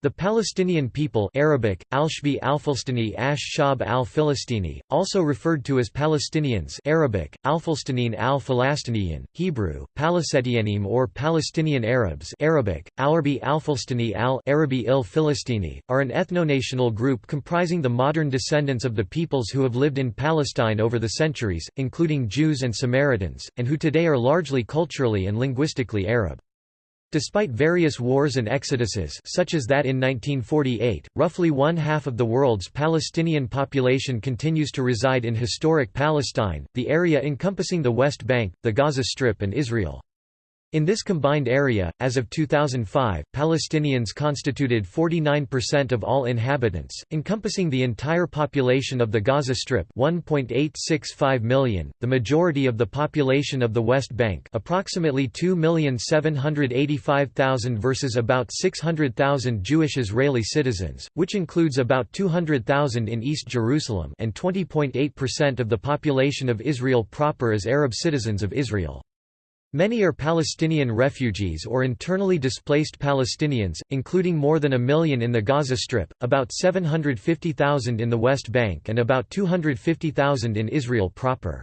The Palestinian people Arabic, Alshbi al-Filistini ash Shab al-Filistini, also referred to as Palestinians Arabic, Al-Filistinin al-Falastiniyin, Hebrew, Palestinianim or Palestinian Arabs Arabic, Alarbi al-Filistini al-Arabi il-Filistini, are an ethno-national group comprising the modern descendants of the peoples who have lived in Palestine over the centuries, including Jews and Samaritans, and who today are largely culturally and linguistically Arab. Despite various wars and exoduses such as that in 1948, roughly one-half of the world's Palestinian population continues to reside in historic Palestine, the area encompassing the West Bank, the Gaza Strip and Israel. In this combined area, as of 2005, Palestinians constituted 49% of all inhabitants, encompassing the entire population of the Gaza Strip 1.865 million, the majority of the population of the West Bank approximately 2,785,000 versus about 600,000 Jewish Israeli citizens, which includes about 200,000 in East Jerusalem and 20.8% of the population of Israel proper as Arab citizens of Israel. Many are Palestinian refugees or internally displaced Palestinians, including more than a million in the Gaza Strip, about 750,000 in the West Bank and about 250,000 in Israel proper.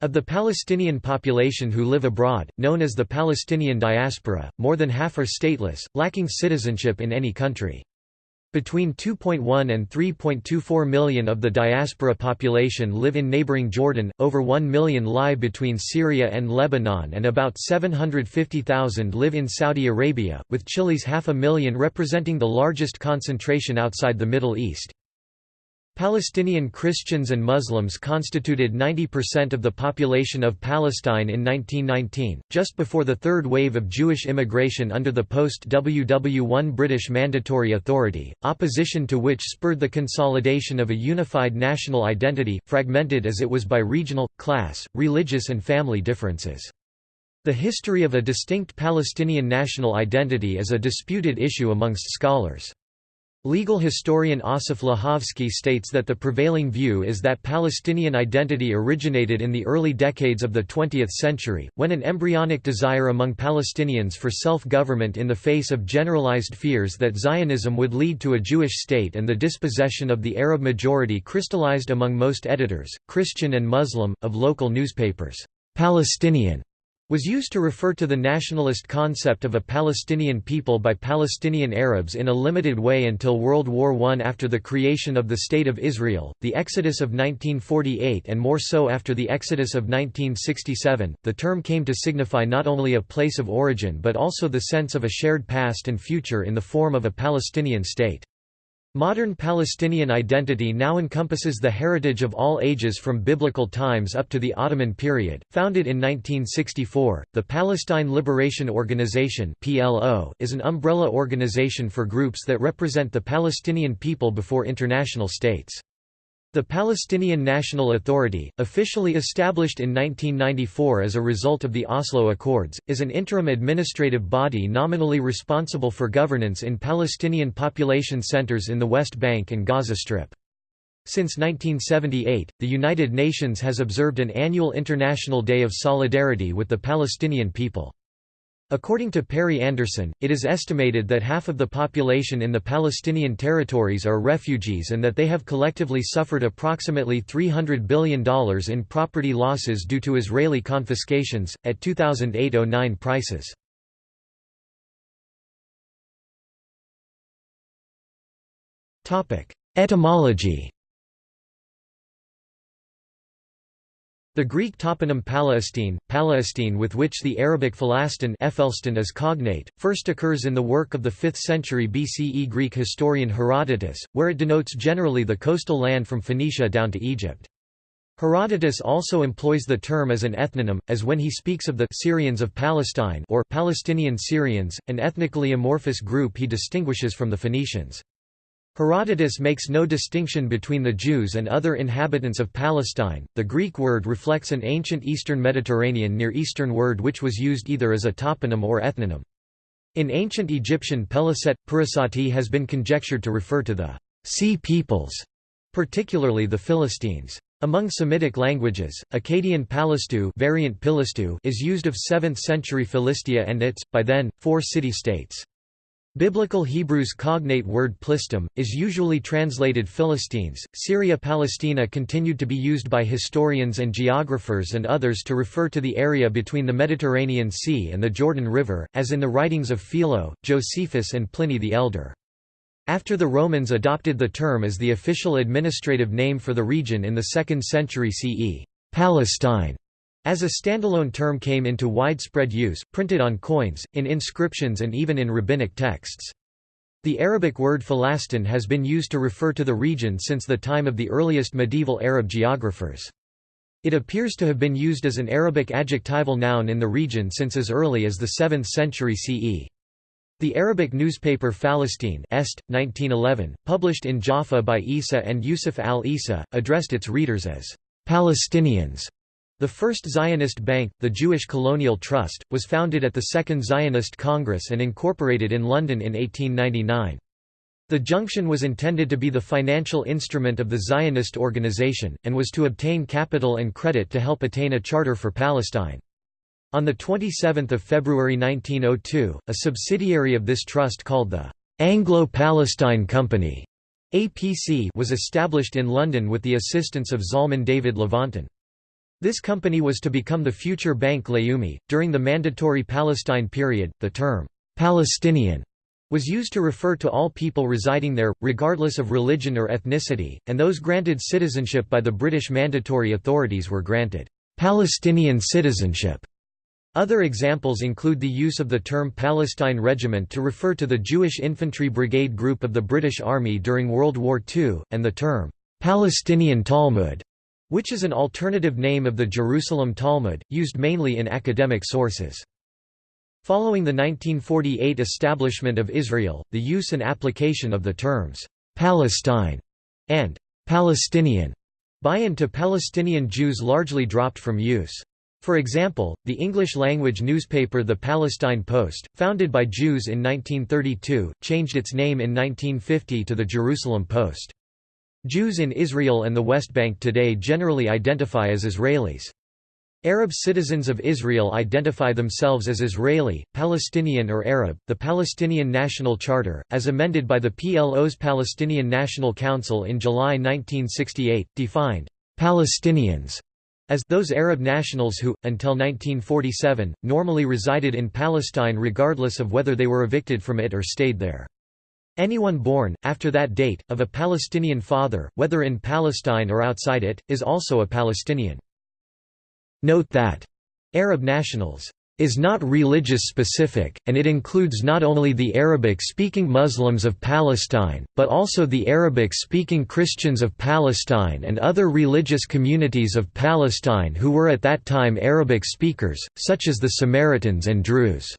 Of the Palestinian population who live abroad, known as the Palestinian diaspora, more than half are stateless, lacking citizenship in any country. Between 2.1 and 3.24 million of the diaspora population live in neighboring Jordan, over 1 million lie between Syria and Lebanon and about 750,000 live in Saudi Arabia, with Chile's half a million representing the largest concentration outside the Middle East. Palestinian Christians and Muslims constituted 90% of the population of Palestine in 1919, just before the third wave of Jewish immigration under the post-WW1 British Mandatory Authority, opposition to which spurred the consolidation of a unified national identity, fragmented as it was by regional, class, religious and family differences. The history of a distinct Palestinian national identity is a disputed issue amongst scholars. Legal historian Osif Lahovsky states that the prevailing view is that Palestinian identity originated in the early decades of the 20th century, when an embryonic desire among Palestinians for self-government in the face of generalized fears that Zionism would lead to a Jewish state and the dispossession of the Arab majority crystallized among most editors, Christian and Muslim, of local newspapers. Palestinian was used to refer to the nationalist concept of a Palestinian people by Palestinian Arabs in a limited way until World War I. After the creation of the State of Israel, the Exodus of 1948 and more so after the Exodus of 1967, the term came to signify not only a place of origin but also the sense of a shared past and future in the form of a Palestinian state. Modern Palestinian identity now encompasses the heritage of all ages from biblical times up to the Ottoman period. Founded in 1964, the Palestine Liberation Organization (PLO) is an umbrella organization for groups that represent the Palestinian people before international states. The Palestinian National Authority, officially established in 1994 as a result of the Oslo Accords, is an interim administrative body nominally responsible for governance in Palestinian population centers in the West Bank and Gaza Strip. Since 1978, the United Nations has observed an annual International Day of Solidarity with the Palestinian people. According to Perry Anderson, it is estimated that half of the population in the Palestinian territories are refugees and that they have collectively suffered approximately $300 billion in property losses due to Israeli confiscations, at 2008–09 prices. Etymology The Greek toponym Palestine, Palestine with which the Arabic Phalastin is cognate, first occurs in the work of the 5th century BCE Greek historian Herodotus, where it denotes generally the coastal land from Phoenicia down to Egypt. Herodotus also employs the term as an ethnonym, as when he speaks of the Syrians of Palestine or Palestinian Syrians, an ethnically amorphous group he distinguishes from the Phoenicians. Herodotus makes no distinction between the Jews and other inhabitants of Palestine. The Greek word reflects an ancient Eastern Mediterranean Near Eastern word which was used either as a toponym or ethnonym. In ancient Egyptian Peliset, Purasati has been conjectured to refer to the sea peoples, particularly the Philistines. Among Semitic languages, Akkadian Palistu, variant Pilistu is used of 7th century Philistia and its, by then, four city-states. Biblical Hebrew's cognate word Plistim, is usually translated Philistines. Syria Palestina continued to be used by historians and geographers and others to refer to the area between the Mediterranean Sea and the Jordan River, as in the writings of Philo, Josephus, and Pliny the Elder. After the Romans adopted the term as the official administrative name for the region in the 2nd century CE, Palestine as a standalone term came into widespread use, printed on coins, in inscriptions and even in rabbinic texts. The Arabic word Falastin has been used to refer to the region since the time of the earliest medieval Arab geographers. It appears to have been used as an Arabic adjectival noun in the region since as early as the 7th century CE. The Arabic newspaper Falastine Est, 1911, published in Jaffa by Isa and Yusuf al-Isa, addressed its readers as Palestinians the first Zionist bank, the Jewish Colonial Trust, was founded at the Second Zionist Congress and incorporated in London in 1899. The junction was intended to be the financial instrument of the Zionist organization, and was to obtain capital and credit to help attain a charter for Palestine. On 27 February 1902, a subsidiary of this trust called the Anglo-Palestine Company APC was established in London with the assistance of Zalman David Levontin. This company was to become the future Bank Leumi. During the Mandatory Palestine period, the term Palestinian was used to refer to all people residing there, regardless of religion or ethnicity, and those granted citizenship by the British Mandatory authorities were granted Palestinian citizenship. Other examples include the use of the term Palestine Regiment to refer to the Jewish Infantry Brigade Group of the British Army during World War II, and the term Palestinian Talmud which is an alternative name of the Jerusalem Talmud, used mainly in academic sources. Following the 1948 establishment of Israel, the use and application of the terms «Palestine» and «Palestinian» by and to Palestinian Jews largely dropped from use. For example, the English-language newspaper The Palestine Post, founded by Jews in 1932, changed its name in 1950 to the Jerusalem Post. Jews in Israel and the West Bank today generally identify as Israelis. Arab citizens of Israel identify themselves as Israeli, Palestinian or Arab. The Palestinian National Charter, as amended by the PLO's Palestinian National Council in July 1968, defined Palestinians as those Arab nationals who, until 1947, normally resided in Palestine regardless of whether they were evicted from it or stayed there. Anyone born, after that date, of a Palestinian father, whether in Palestine or outside it, is also a Palestinian. Note that Arab nationals is not religious specific, and it includes not only the Arabic-speaking Muslims of Palestine, but also the Arabic-speaking Christians of Palestine and other religious communities of Palestine who were at that time Arabic speakers, such as the Samaritans and Druze.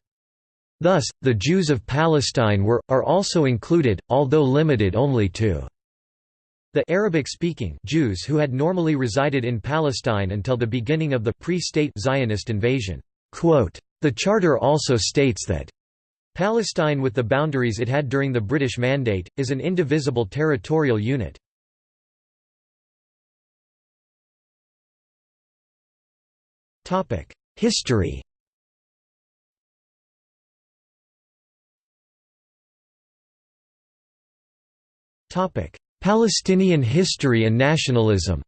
Thus, the Jews of Palestine were, are also included, although limited only to the Arabic-speaking Jews who had normally resided in Palestine until the beginning of the pre-state Zionist invasion. The Charter also states that Palestine with the boundaries it had during the British Mandate, is an indivisible territorial unit. History Palestinian history and nationalism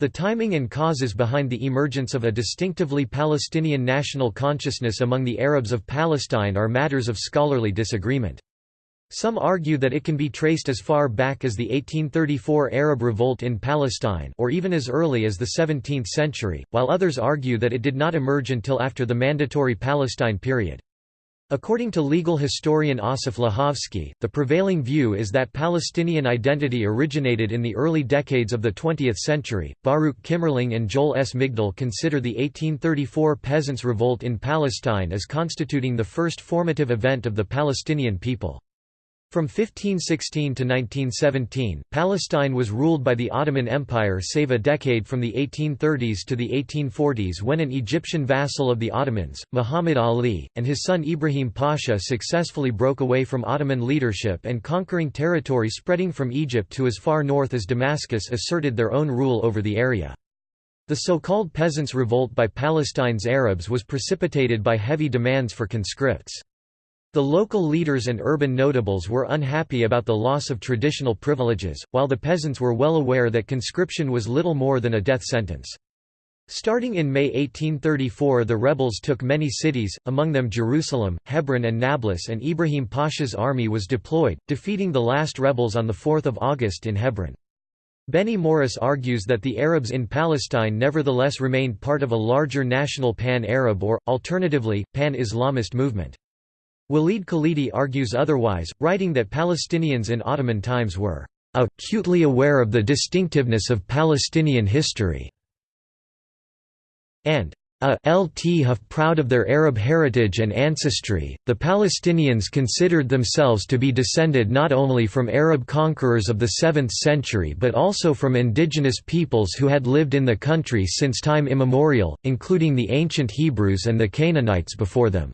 The timing and causes behind the emergence of a distinctively Palestinian national consciousness among the Arabs of Palestine are matters of scholarly disagreement. Some argue that it can be traced as far back as the 1834 Arab Revolt in Palestine or even as early as the 17th century, while others argue that it did not emerge until after the Mandatory Palestine period. According to legal historian Asif Lahovsky, the prevailing view is that Palestinian identity originated in the early decades of the 20th century. Baruch Kimmerling and Joel S. Migdal consider the 1834 Peasants' Revolt in Palestine as constituting the first formative event of the Palestinian people. From 1516 to 1917, Palestine was ruled by the Ottoman Empire save a decade from the 1830s to the 1840s when an Egyptian vassal of the Ottomans, Muhammad Ali, and his son Ibrahim Pasha successfully broke away from Ottoman leadership and conquering territory spreading from Egypt to as far north as Damascus asserted their own rule over the area. The so-called Peasants' Revolt by Palestine's Arabs was precipitated by heavy demands for conscripts. The local leaders and urban notables were unhappy about the loss of traditional privileges, while the peasants were well aware that conscription was little more than a death sentence. Starting in May 1834 the rebels took many cities, among them Jerusalem, Hebron and Nablus and Ibrahim Pasha's army was deployed, defeating the last rebels on 4 August in Hebron. Benny Morris argues that the Arabs in Palestine nevertheless remained part of a larger national pan-Arab or, alternatively, pan-Islamist movement. Walid Khalidi argues otherwise, writing that Palestinians in Ottoman times were acutely aware of the distinctiveness of Palestinian history and a lt Huff proud of their Arab heritage and ancestry. The Palestinians considered themselves to be descended not only from Arab conquerors of the 7th century but also from indigenous peoples who had lived in the country since time immemorial, including the ancient Hebrews and the Canaanites before them.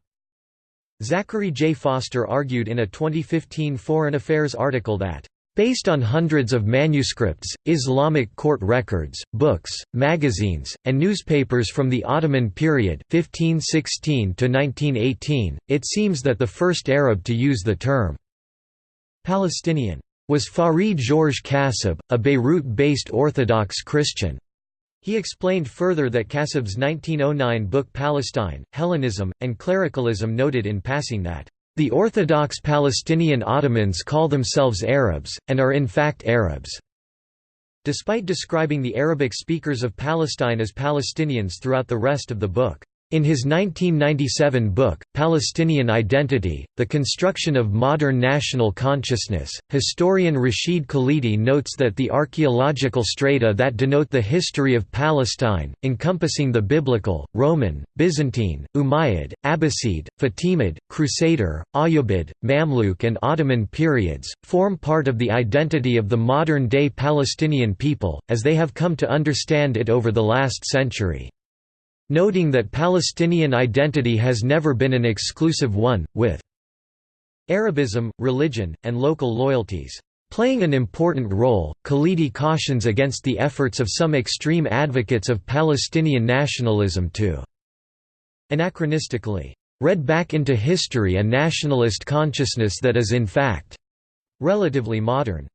Zachary J. Foster argued in a 2015 Foreign Affairs article that Based on hundreds of manuscripts, Islamic court records, books, magazines, and newspapers from the Ottoman period 1516 to 1918, it seems that the first Arab to use the term Palestinian was Farid Georges Kassab, a Beirut-based Orthodox Christian. He explained further that Kassab's 1909 book Palestine, Hellenism, and Clericalism noted in passing that the Orthodox Palestinian Ottomans call themselves Arabs, and are in fact Arabs. Despite describing the Arabic speakers of Palestine as Palestinians throughout the rest of the book, in his 1997 book, Palestinian Identity, The Construction of Modern National Consciousness, historian Rashid Khalidi notes that the archaeological strata that denote the history of Palestine, encompassing the Biblical, Roman, Byzantine, Umayyad, Abbasid, Fatimid, Crusader, Ayyubid, Mamluk and Ottoman periods, form part of the identity of the modern-day Palestinian people, as they have come to understand it over the last century noting that Palestinian identity has never been an exclusive one, with Arabism, religion, and local loyalties playing an important role. Khalidi cautions against the efforts of some extreme advocates of Palestinian nationalism to anachronistically read back into history a nationalist consciousness that is in fact relatively modern.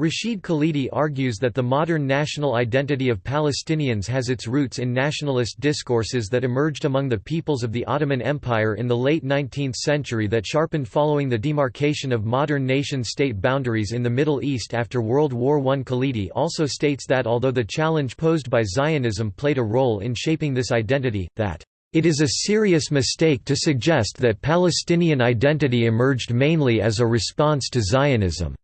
Rashid Khalidi argues that the modern national identity of Palestinians has its roots in nationalist discourses that emerged among the peoples of the Ottoman Empire in the late 19th century that sharpened following the demarcation of modern nation-state boundaries in the Middle East after World War I. Khalidi also states that although the challenge posed by Zionism played a role in shaping this identity, that it is a serious mistake to suggest that Palestinian identity emerged mainly as a response to Zionism.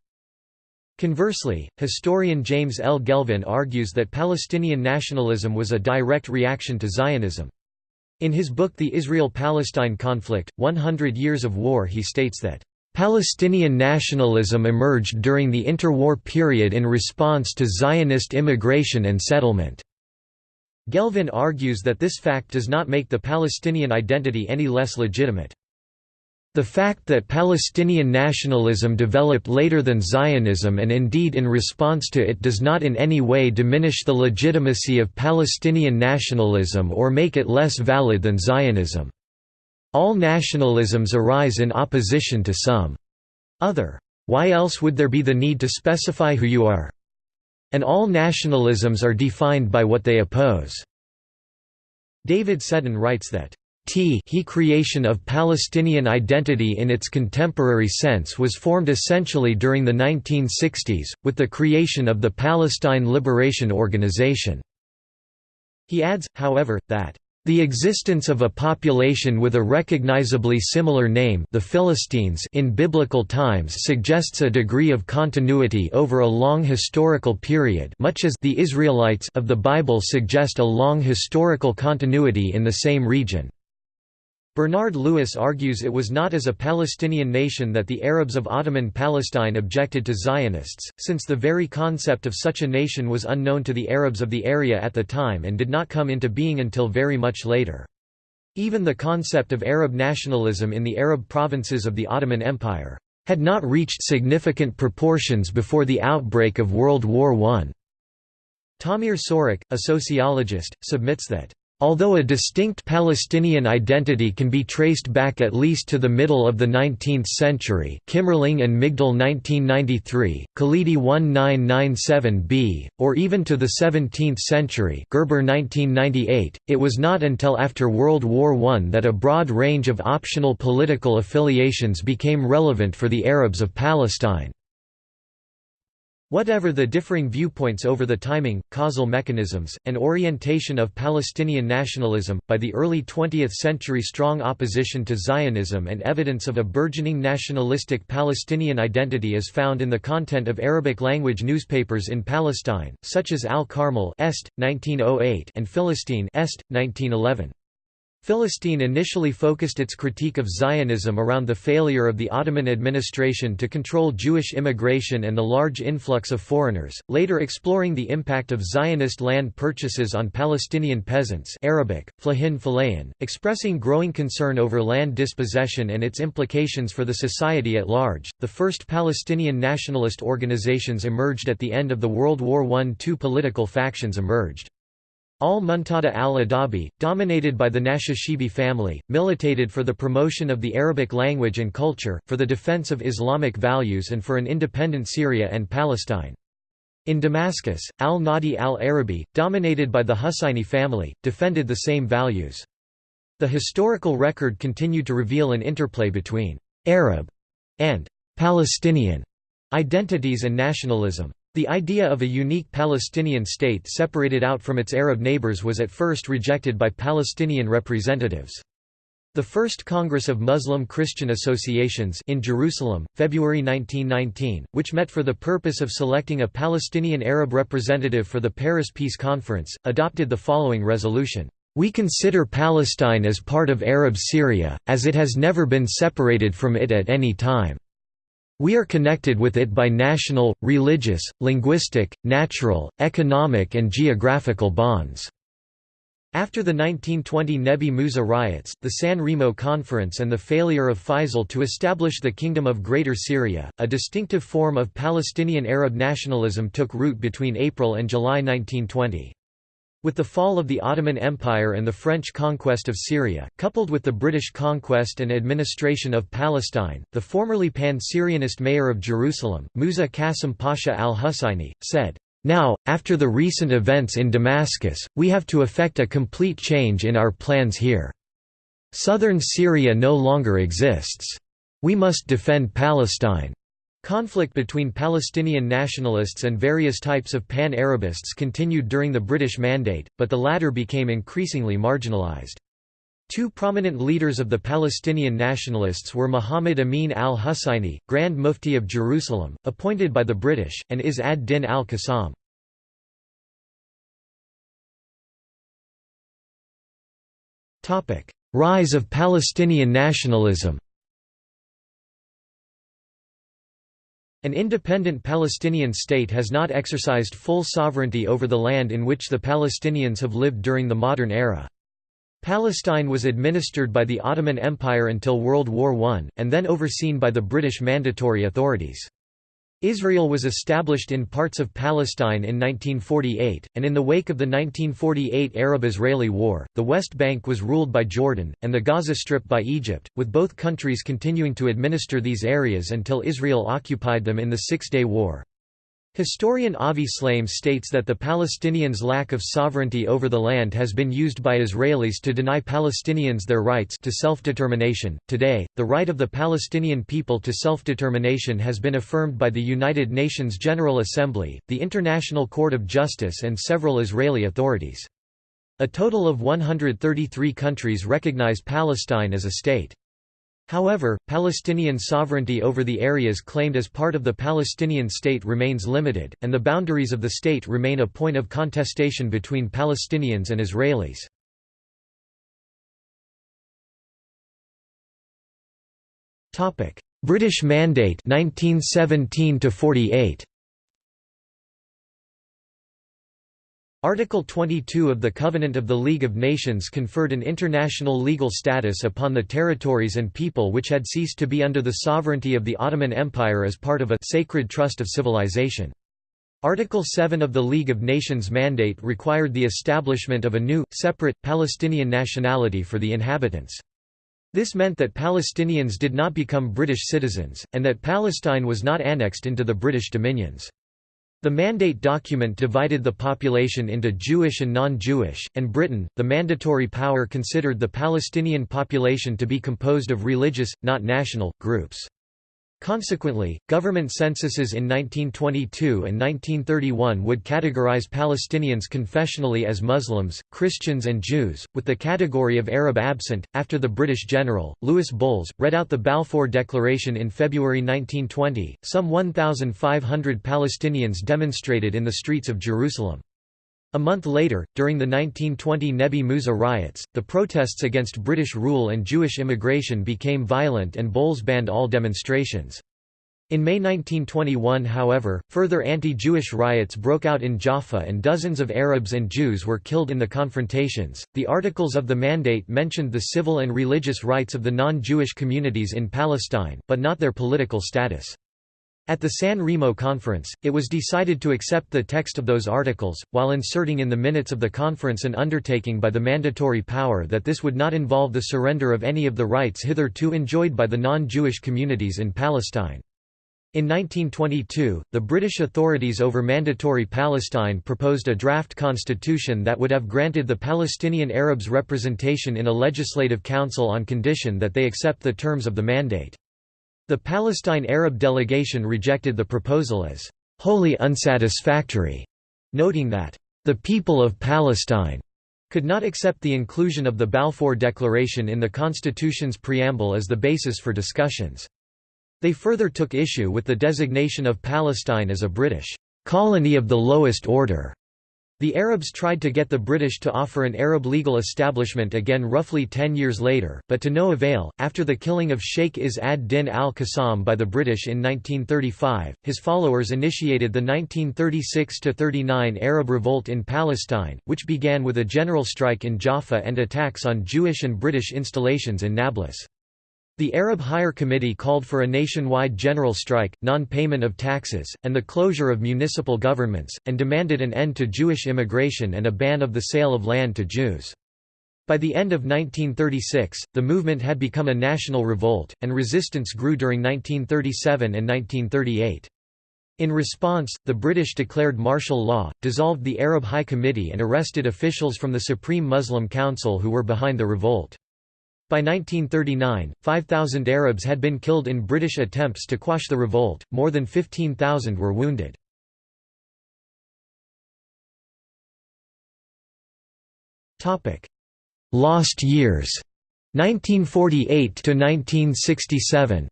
Conversely, historian James L. Gelvin argues that Palestinian nationalism was a direct reaction to Zionism. In his book The Israel-Palestine Conflict, 100 Years of War he states that, "...Palestinian nationalism emerged during the interwar period in response to Zionist immigration and settlement." Gelvin argues that this fact does not make the Palestinian identity any less legitimate. The fact that Palestinian nationalism developed later than Zionism and indeed in response to it does not in any way diminish the legitimacy of Palestinian nationalism or make it less valid than Zionism. All nationalisms arise in opposition to some other. Why else would there be the need to specify who you are? And all nationalisms are defined by what they oppose. David Seddon writes that T he creation of Palestinian identity in its contemporary sense was formed essentially during the 1960s, with the creation of the Palestine Liberation Organization. He adds, however, that the existence of a population with a recognizably similar name the Philistines in biblical times suggests a degree of continuity over a long historical period much as the Israelites of the Bible suggest a long historical continuity in the same region. Bernard Lewis argues it was not as a Palestinian nation that the Arabs of Ottoman Palestine objected to Zionists, since the very concept of such a nation was unknown to the Arabs of the area at the time and did not come into being until very much later. Even the concept of Arab nationalism in the Arab provinces of the Ottoman Empire had not reached significant proportions before the outbreak of World War I. Tamir Sorek, a sociologist, submits that Although a distinct Palestinian identity can be traced back at least to the middle of the 19th century Kimmerling and Migdal 1993, Khalidi 1997b, or even to the 17th century Gerber 1998, it was not until after World War I that a broad range of optional political affiliations became relevant for the Arabs of Palestine. Whatever the differing viewpoints over the timing, causal mechanisms, and orientation of Palestinian nationalism, by the early 20th century strong opposition to Zionism and evidence of a burgeoning nationalistic Palestinian identity is found in the content of Arabic-language newspapers in Palestine, such as Al-Carmel Est, 1908 and Philistine Est, 1911. Philistine initially focused its critique of Zionism around the failure of the Ottoman administration to control Jewish immigration and the large influx of foreigners, later exploring the impact of Zionist land purchases on Palestinian peasants Arabic, flahin expressing growing concern over land dispossession and its implications for the society at large. The first Palestinian nationalist organizations emerged at the end of the World War I. Two political factions emerged. Al-Muntada al-Adabi, dominated by the Nashashibi family, militated for the promotion of the Arabic language and culture, for the defense of Islamic values and for an independent Syria and Palestine. In Damascus, al-Nadi al-Arabi, dominated by the Husayni family, defended the same values. The historical record continued to reveal an interplay between «Arab» and «Palestinian» identities and nationalism. The idea of a unique Palestinian state separated out from its Arab neighbors was at first rejected by Palestinian representatives. The First Congress of Muslim Christian Associations in Jerusalem, February 1919, which met for the purpose of selecting a Palestinian Arab representative for the Paris Peace Conference, adopted the following resolution. We consider Palestine as part of Arab Syria, as it has never been separated from it at any time. We are connected with it by national, religious, linguistic, natural, economic and geographical bonds." After the 1920 Nebi Musa riots, the San Remo Conference and the failure of Faisal to establish the Kingdom of Greater Syria, a distinctive form of Palestinian Arab nationalism took root between April and July 1920. With the fall of the Ottoman Empire and the French conquest of Syria, coupled with the British conquest and administration of Palestine, the formerly pan-Syrianist mayor of Jerusalem, Musa Qasim Pasha al-Husayni, said, "...now, after the recent events in Damascus, we have to effect a complete change in our plans here. Southern Syria no longer exists. We must defend Palestine." Conflict between Palestinian nationalists and various types of pan-Arabists continued during the British Mandate, but the latter became increasingly marginalised. Two prominent leaders of the Palestinian nationalists were Muhammad Amin al-Husayni, Grand Mufti of Jerusalem, appointed by the British, and Izz ad-Din al-Qassam. Rise of Palestinian nationalism An independent Palestinian state has not exercised full sovereignty over the land in which the Palestinians have lived during the modern era. Palestine was administered by the Ottoman Empire until World War I, and then overseen by the British Mandatory Authorities. Israel was established in parts of Palestine in 1948, and in the wake of the 1948 Arab-Israeli War, the West Bank was ruled by Jordan, and the Gaza Strip by Egypt, with both countries continuing to administer these areas until Israel occupied them in the Six-Day War. Historian Avi Shlaim states that the Palestinians' lack of sovereignty over the land has been used by Israelis to deny Palestinians their rights to self-determination. Today, the right of the Palestinian people to self-determination has been affirmed by the United Nations General Assembly, the International Court of Justice and several Israeli authorities. A total of 133 countries recognize Palestine as a state. However, Palestinian sovereignty over the areas claimed as part of the Palestinian state remains limited, and the boundaries of the state remain a point of contestation between Palestinians and Israelis. British Mandate 1917 48 Article 22 of the Covenant of the League of Nations conferred an international legal status upon the territories and people which had ceased to be under the sovereignty of the Ottoman Empire as part of a «sacred trust of civilization». Article 7 of the League of Nations mandate required the establishment of a new, separate, Palestinian nationality for the inhabitants. This meant that Palestinians did not become British citizens, and that Palestine was not annexed into the British dominions. The mandate document divided the population into Jewish and non-Jewish, and Britain, the mandatory power considered the Palestinian population to be composed of religious, not national, groups. Consequently, government censuses in 1922 and 1931 would categorize Palestinians confessionally as Muslims, Christians, and Jews, with the category of Arab absent. After the British general, Louis Bols, read out the Balfour Declaration in February 1920, some 1,500 Palestinians demonstrated in the streets of Jerusalem. A month later, during the 1920 Nebi Musa riots, the protests against British rule and Jewish immigration became violent and Bols banned all demonstrations. In May 1921 however, further anti-Jewish riots broke out in Jaffa and dozens of Arabs and Jews were killed in the confrontations. The Articles of the Mandate mentioned the civil and religious rights of the non-Jewish communities in Palestine, but not their political status. At the San Remo Conference, it was decided to accept the text of those articles, while inserting in the minutes of the conference an undertaking by the mandatory power that this would not involve the surrender of any of the rights hitherto enjoyed by the non-Jewish communities in Palestine. In 1922, the British authorities over Mandatory Palestine proposed a draft constitution that would have granted the Palestinian Arabs representation in a legislative council on condition that they accept the terms of the mandate. The Palestine Arab delegation rejected the proposal as wholly unsatisfactory, noting that the people of Palestine could not accept the inclusion of the Balfour Declaration in the Constitution's preamble as the basis for discussions. They further took issue with the designation of Palestine as a British colony of the lowest order the Arabs tried to get the British to offer an Arab legal establishment again roughly ten years later, but to no avail. After the killing of Sheikh Izz ad-Din al-Qassam by the British in 1935, his followers initiated the 1936–39 Arab Revolt in Palestine, which began with a general strike in Jaffa and attacks on Jewish and British installations in Nablus. The Arab Higher Committee called for a nationwide general strike, non-payment of taxes, and the closure of municipal governments, and demanded an end to Jewish immigration and a ban of the sale of land to Jews. By the end of 1936, the movement had become a national revolt, and resistance grew during 1937 and 1938. In response, the British declared martial law, dissolved the Arab High Committee and arrested officials from the Supreme Muslim Council who were behind the revolt. By 1939, 5,000 Arabs had been killed in British attempts to quash the revolt, more than 15,000 were wounded. Lost years. 1948 to 1967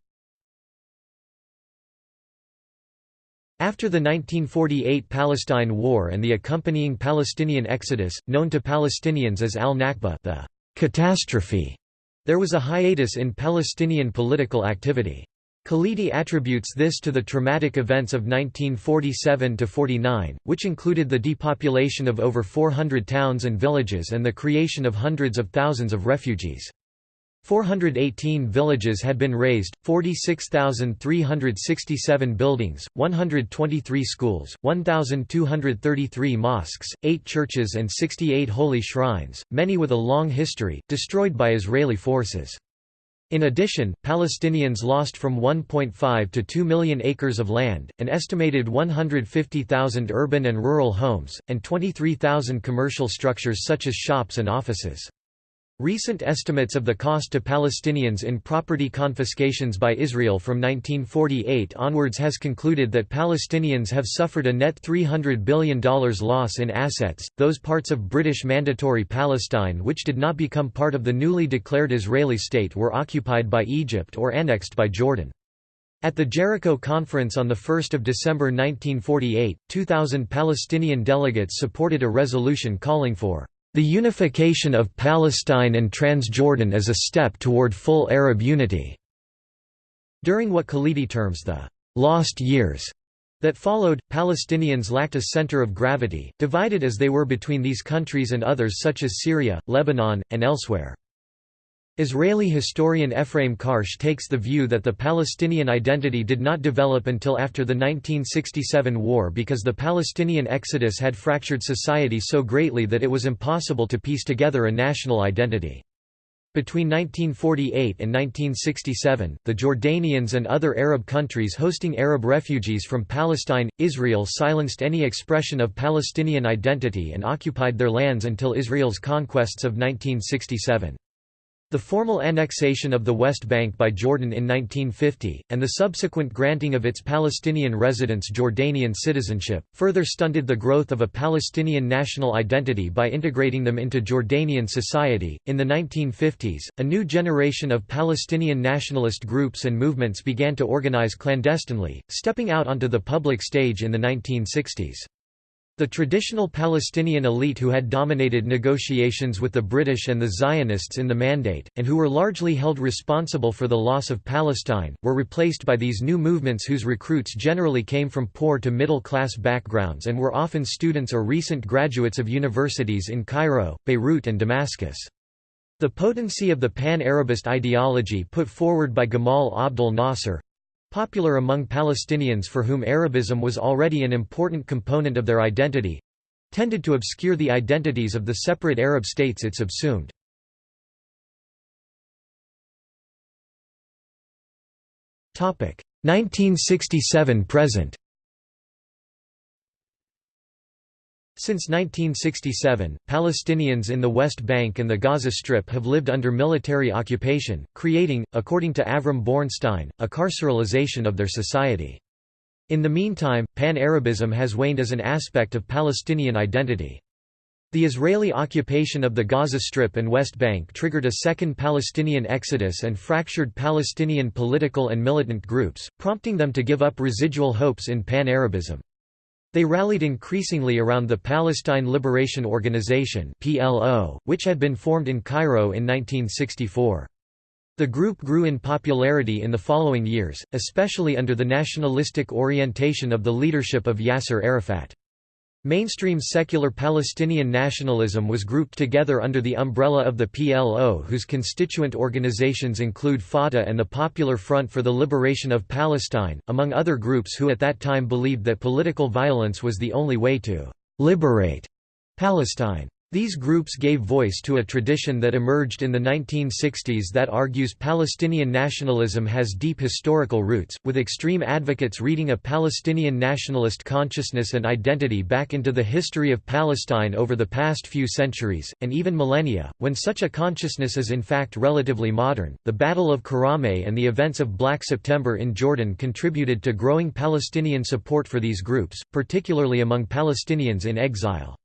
After the 1948 Palestine War and the accompanying Palestinian exodus, known to Palestinians as al-Nakba the catastrophe there was a hiatus in Palestinian political activity. Khalidi attributes this to the traumatic events of 1947–49, which included the depopulation of over 400 towns and villages and the creation of hundreds of thousands of refugees. 418 villages had been razed, 46,367 buildings, 123 schools, 1,233 mosques, 8 churches and 68 holy shrines, many with a long history, destroyed by Israeli forces. In addition, Palestinians lost from 1.5 to 2 million acres of land, an estimated 150,000 urban and rural homes, and 23,000 commercial structures such as shops and offices. Recent estimates of the cost to Palestinians in property confiscations by Israel from 1948 onwards has concluded that Palestinians have suffered a net $300 billion loss in assets. Those parts of British Mandatory Palestine which did not become part of the newly declared Israeli state were occupied by Egypt or annexed by Jordan. At the Jericho Conference on 1 December 1948, 2,000 Palestinian delegates supported a resolution calling for the unification of Palestine and Transjordan is a step toward full Arab unity. During what Khalidi terms the lost years that followed, Palestinians lacked a center of gravity, divided as they were between these countries and others such as Syria, Lebanon, and elsewhere. Israeli historian Ephraim Karsh takes the view that the Palestinian identity did not develop until after the 1967 war because the Palestinian exodus had fractured society so greatly that it was impossible to piece together a national identity. Between 1948 and 1967, the Jordanians and other Arab countries hosting Arab refugees from Palestine, Israel silenced any expression of Palestinian identity and occupied their lands until Israel's conquests of 1967. The formal annexation of the West Bank by Jordan in 1950, and the subsequent granting of its Palestinian residents Jordanian citizenship, further stunted the growth of a Palestinian national identity by integrating them into Jordanian society. In the 1950s, a new generation of Palestinian nationalist groups and movements began to organize clandestinely, stepping out onto the public stage in the 1960s. The traditional Palestinian elite who had dominated negotiations with the British and the Zionists in the Mandate, and who were largely held responsible for the loss of Palestine, were replaced by these new movements whose recruits generally came from poor to middle-class backgrounds and were often students or recent graduates of universities in Cairo, Beirut and Damascus. The potency of the pan-Arabist ideology put forward by Gamal Abdel Nasser, Popular among Palestinians for whom Arabism was already an important component of their identity tended to obscure the identities of the separate Arab states it subsumed. Topic 1967 present Since 1967, Palestinians in the West Bank and the Gaza Strip have lived under military occupation, creating, according to Avram Bornstein, a carceralization of their society. In the meantime, Pan-Arabism has waned as an aspect of Palestinian identity. The Israeli occupation of the Gaza Strip and West Bank triggered a second Palestinian exodus and fractured Palestinian political and militant groups, prompting them to give up residual hopes in Pan-Arabism. They rallied increasingly around the Palestine Liberation Organization (PLO), which had been formed in Cairo in 1964. The group grew in popularity in the following years, especially under the nationalistic orientation of the leadership of Yasser Arafat. Mainstream secular Palestinian nationalism was grouped together under the umbrella of the PLO whose constituent organizations include Fatah and the Popular Front for the Liberation of Palestine, among other groups who at that time believed that political violence was the only way to «liberate» Palestine. These groups gave voice to a tradition that emerged in the 1960s that argues Palestinian nationalism has deep historical roots, with extreme advocates reading a Palestinian nationalist consciousness and identity back into the history of Palestine over the past few centuries, and even millennia, when such a consciousness is in fact relatively modern. The Battle of Karameh and the events of Black September in Jordan contributed to growing Palestinian support for these groups, particularly among Palestinians in exile.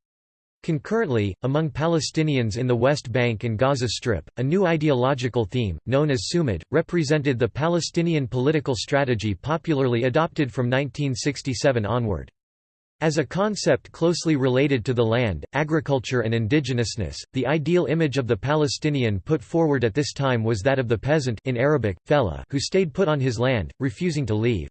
Concurrently, among Palestinians in the West Bank and Gaza Strip, a new ideological theme, known as Sumud, represented the Palestinian political strategy popularly adopted from 1967 onward. As a concept closely related to the land, agriculture and indigenousness, the ideal image of the Palestinian put forward at this time was that of the peasant in Arabic, fella, who stayed put on his land, refusing to leave.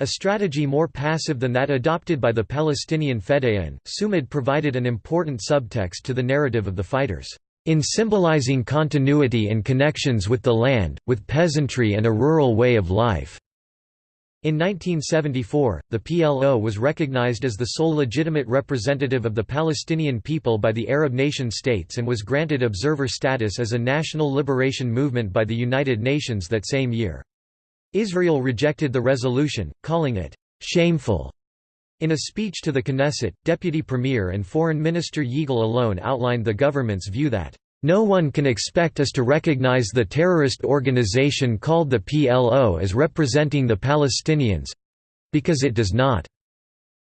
A strategy more passive than that adopted by the Palestinian Fedayeen, Sumud provided an important subtext to the narrative of the fighters, in symbolizing continuity and connections with the land, with peasantry and a rural way of life. In 1974, the PLO was recognized as the sole legitimate representative of the Palestinian people by the Arab nation-states and was granted observer status as a national liberation movement by the United Nations that same year. Israel rejected the resolution, calling it shameful. In a speech to the Knesset, Deputy Premier and Foreign Minister Yigal Allon outlined the government's view that no one can expect us to recognize the terrorist organization called the PLO as representing the Palestinians—because it does not.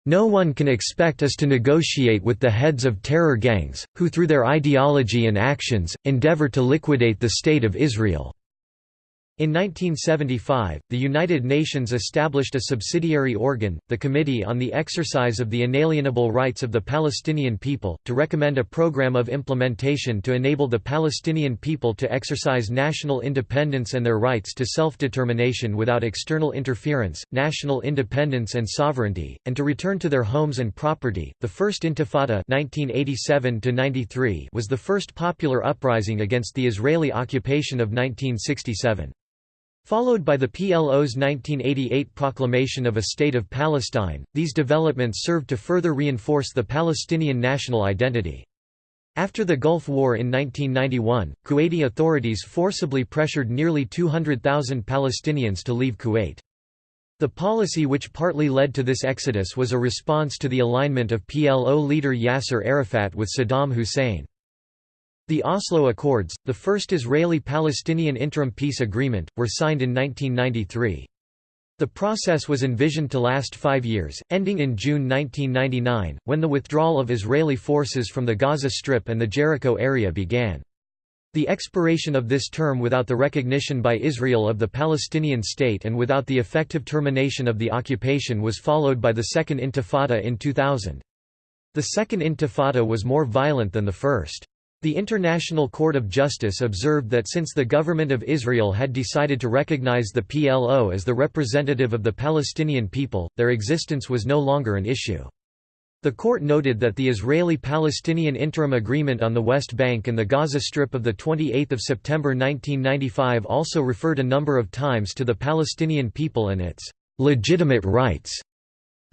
No one can expect us to negotiate with the heads of terror gangs, who through their ideology and actions, endeavor to liquidate the State of Israel. In 1975, the United Nations established a subsidiary organ, the Committee on the Exercise of the Inalienable Rights of the Palestinian People, to recommend a program of implementation to enable the Palestinian people to exercise national independence and their rights to self-determination without external interference, national independence and sovereignty, and to return to their homes and property. The First Intifada (1987–93) was the first popular uprising against the Israeli occupation of 1967. Followed by the PLO's 1988 proclamation of a State of Palestine, these developments served to further reinforce the Palestinian national identity. After the Gulf War in 1991, Kuwaiti authorities forcibly pressured nearly 200,000 Palestinians to leave Kuwait. The policy which partly led to this exodus was a response to the alignment of PLO leader Yasser Arafat with Saddam Hussein. The Oslo Accords, the first Israeli-Palestinian interim peace agreement, were signed in 1993. The process was envisioned to last five years, ending in June 1999, when the withdrawal of Israeli forces from the Gaza Strip and the Jericho area began. The expiration of this term without the recognition by Israel of the Palestinian state and without the effective termination of the occupation was followed by the Second Intifada in 2000. The Second Intifada was more violent than the first. The International Court of Justice observed that since the government of Israel had decided to recognize the PLO as the representative of the Palestinian people, their existence was no longer an issue. The court noted that the Israeli-Palestinian interim agreement on the West Bank and the Gaza Strip of 28 September 1995 also referred a number of times to the Palestinian people and its «legitimate rights»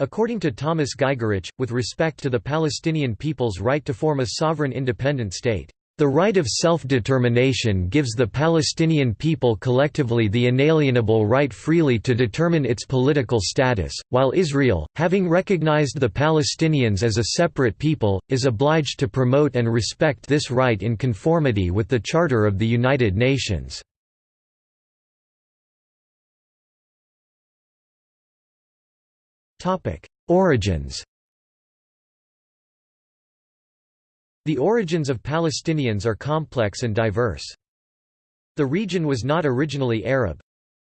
According to Thomas Giegerich, with respect to the Palestinian people's right to form a sovereign independent state, "...the right of self-determination gives the Palestinian people collectively the inalienable right freely to determine its political status, while Israel, having recognized the Palestinians as a separate people, is obliged to promote and respect this right in conformity with the Charter of the United Nations." Origins The origins of Palestinians are complex and diverse. The region was not originally Arab.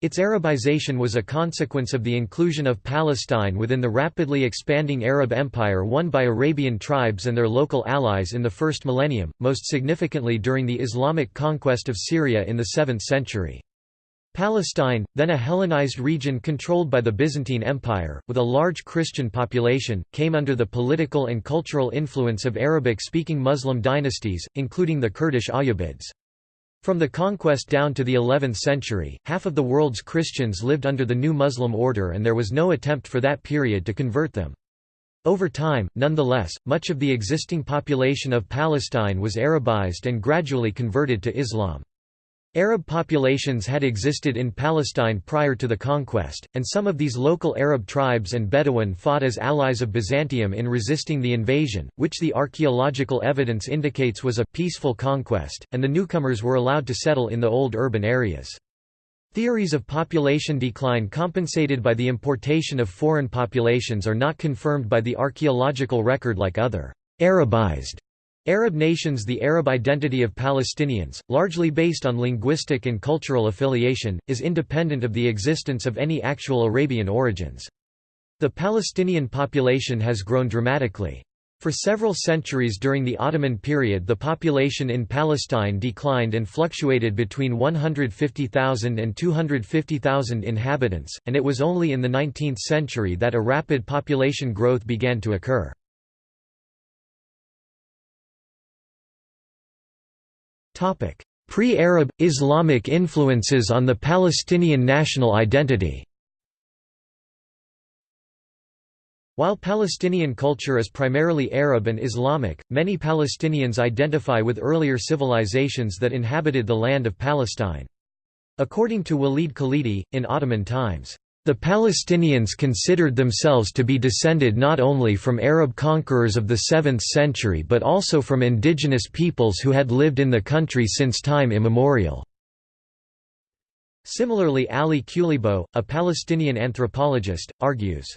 Its Arabization was a consequence of the inclusion of Palestine within the rapidly expanding Arab Empire won by Arabian tribes and their local allies in the first millennium, most significantly during the Islamic conquest of Syria in the 7th century. Palestine, then a Hellenized region controlled by the Byzantine Empire, with a large Christian population, came under the political and cultural influence of Arabic-speaking Muslim dynasties, including the Kurdish Ayyubids. From the conquest down to the 11th century, half of the world's Christians lived under the new Muslim order and there was no attempt for that period to convert them. Over time, nonetheless, much of the existing population of Palestine was Arabized and gradually converted to Islam. Arab populations had existed in Palestine prior to the conquest, and some of these local Arab tribes and Bedouin fought as allies of Byzantium in resisting the invasion, which the archaeological evidence indicates was a peaceful conquest, and the newcomers were allowed to settle in the old urban areas. Theories of population decline compensated by the importation of foreign populations are not confirmed by the archaeological record like other Arabized Arab nations The Arab identity of Palestinians, largely based on linguistic and cultural affiliation, is independent of the existence of any actual Arabian origins. The Palestinian population has grown dramatically. For several centuries during the Ottoman period the population in Palestine declined and fluctuated between 150,000 and 250,000 inhabitants, and it was only in the 19th century that a rapid population growth began to occur. Pre-Arab, Islamic influences on the Palestinian national identity While Palestinian culture is primarily Arab and Islamic, many Palestinians identify with earlier civilizations that inhabited the land of Palestine. According to Walid Khalidi, in Ottoman times, the Palestinians considered themselves to be descended not only from Arab conquerors of the 7th century but also from indigenous peoples who had lived in the country since time immemorial. Similarly Ali Qleibo, a Palestinian anthropologist, argues,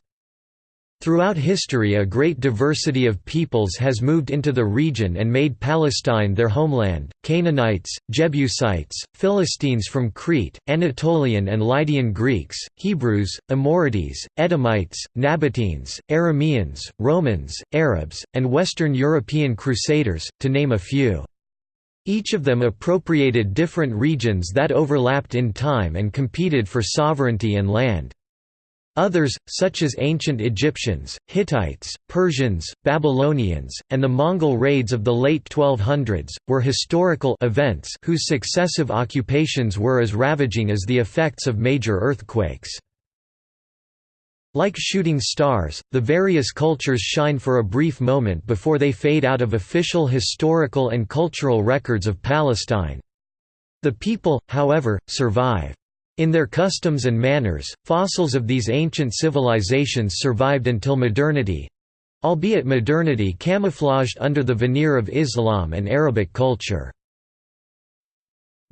Throughout history a great diversity of peoples has moved into the region and made Palestine their homeland, Canaanites, Jebusites, Philistines from Crete, Anatolian and Lydian Greeks, Hebrews, Amorites, Edomites, Nabateans, Arameans, Romans, Arabs, and Western European Crusaders, to name a few. Each of them appropriated different regions that overlapped in time and competed for sovereignty and land. Others, such as ancient Egyptians, Hittites, Persians, Babylonians, and the Mongol raids of the late 1200s, were historical events whose successive occupations were as ravaging as the effects of major earthquakes. Like shooting stars, the various cultures shine for a brief moment before they fade out of official historical and cultural records of Palestine. The people, however, survive. In their customs and manners, fossils of these ancient civilizations survived until modernity—albeit modernity camouflaged under the veneer of Islam and Arabic culture.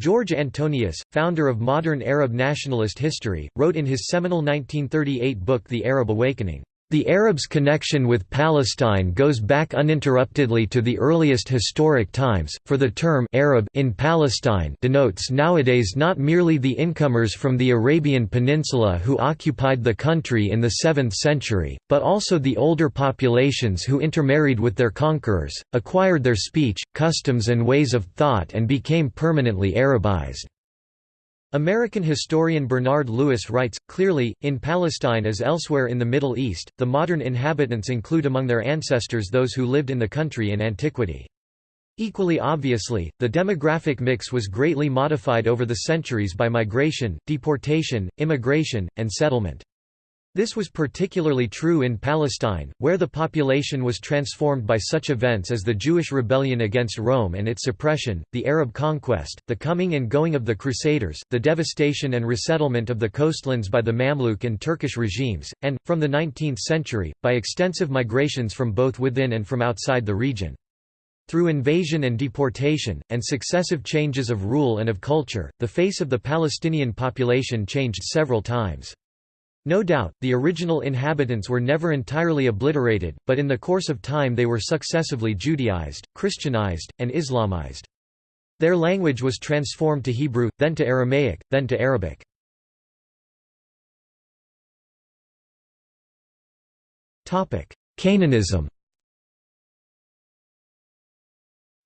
George Antonius, founder of modern Arab nationalist history, wrote in his seminal 1938 book The Arab Awakening, the Arabs' connection with Palestine goes back uninterruptedly to the earliest historic times, for the term Arab in Palestine denotes nowadays not merely the incomers from the Arabian Peninsula who occupied the country in the 7th century, but also the older populations who intermarried with their conquerors, acquired their speech, customs and ways of thought and became permanently Arabized. American historian Bernard Lewis writes, clearly, in Palestine as elsewhere in the Middle East, the modern inhabitants include among their ancestors those who lived in the country in antiquity. Equally obviously, the demographic mix was greatly modified over the centuries by migration, deportation, immigration, and settlement. This was particularly true in Palestine, where the population was transformed by such events as the Jewish rebellion against Rome and its suppression, the Arab conquest, the coming and going of the Crusaders, the devastation and resettlement of the coastlands by the Mamluk and Turkish regimes, and, from the 19th century, by extensive migrations from both within and from outside the region. Through invasion and deportation, and successive changes of rule and of culture, the face of the Palestinian population changed several times. No doubt, the original inhabitants were never entirely obliterated, but in the course of time they were successively Judaized, Christianized, and Islamized. Their language was transformed to Hebrew, then to Aramaic, then to Arabic. Canaanism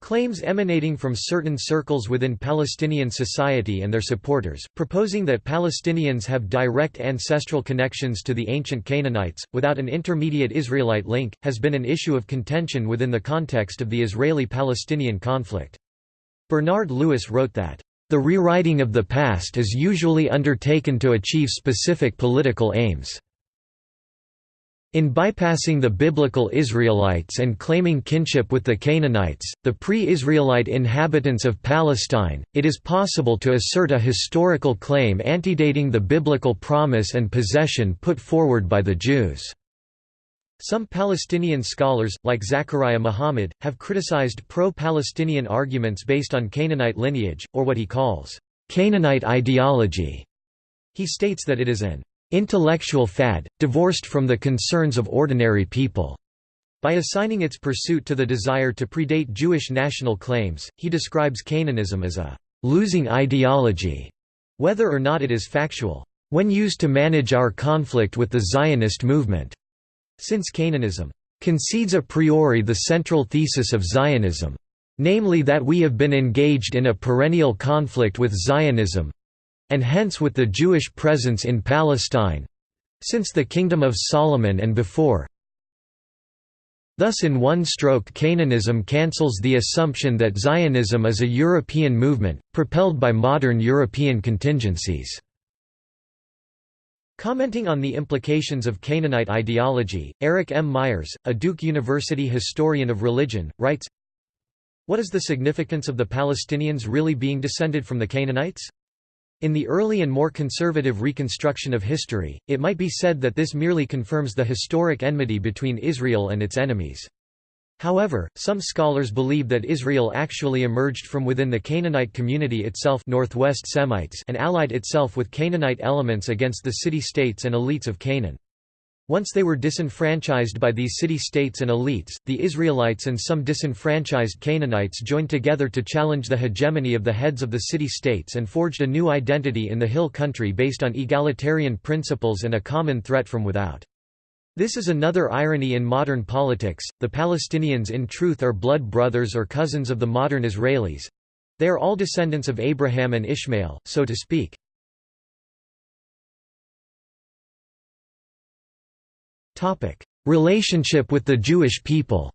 Claims emanating from certain circles within Palestinian society and their supporters, proposing that Palestinians have direct ancestral connections to the ancient Canaanites, without an intermediate Israelite link, has been an issue of contention within the context of the Israeli-Palestinian conflict. Bernard Lewis wrote that, "...the rewriting of the past is usually undertaken to achieve specific political aims." In bypassing the biblical Israelites and claiming kinship with the Canaanites, the pre-Israelite inhabitants of Palestine, it is possible to assert a historical claim antedating the biblical promise and possession put forward by the Jews. Some Palestinian scholars, like Zachariah Muhammad, have criticized pro-Palestinian arguments based on Canaanite lineage, or what he calls, Canaanite ideology. He states that it is an intellectual fad, divorced from the concerns of ordinary people. By assigning its pursuit to the desire to predate Jewish national claims, he describes Canaanism as a losing ideology, whether or not it is factual, when used to manage our conflict with the Zionist movement. Since Canaanism concedes a priori the central thesis of Zionism, namely that we have been engaged in a perennial conflict with Zionism, and hence with the Jewish presence in Palestine—since the Kingdom of Solomon and before. Thus in one stroke Canaanism cancels the assumption that Zionism is a European movement, propelled by modern European contingencies. Commenting on the implications of Canaanite ideology, Eric M. Meyers, a Duke University historian of religion, writes, What is the significance of the Palestinians really being descended from the Canaanites? In the early and more conservative reconstruction of history, it might be said that this merely confirms the historic enmity between Israel and its enemies. However, some scholars believe that Israel actually emerged from within the Canaanite community itself Northwest Semites and allied itself with Canaanite elements against the city-states and elites of Canaan. Once they were disenfranchised by these city-states and elites, the Israelites and some disenfranchised Canaanites joined together to challenge the hegemony of the heads of the city-states and forged a new identity in the hill country based on egalitarian principles and a common threat from without. This is another irony in modern politics, the Palestinians in truth are blood brothers or cousins of the modern Israelis. They are all descendants of Abraham and Ishmael, so to speak. Relationship with the Jewish people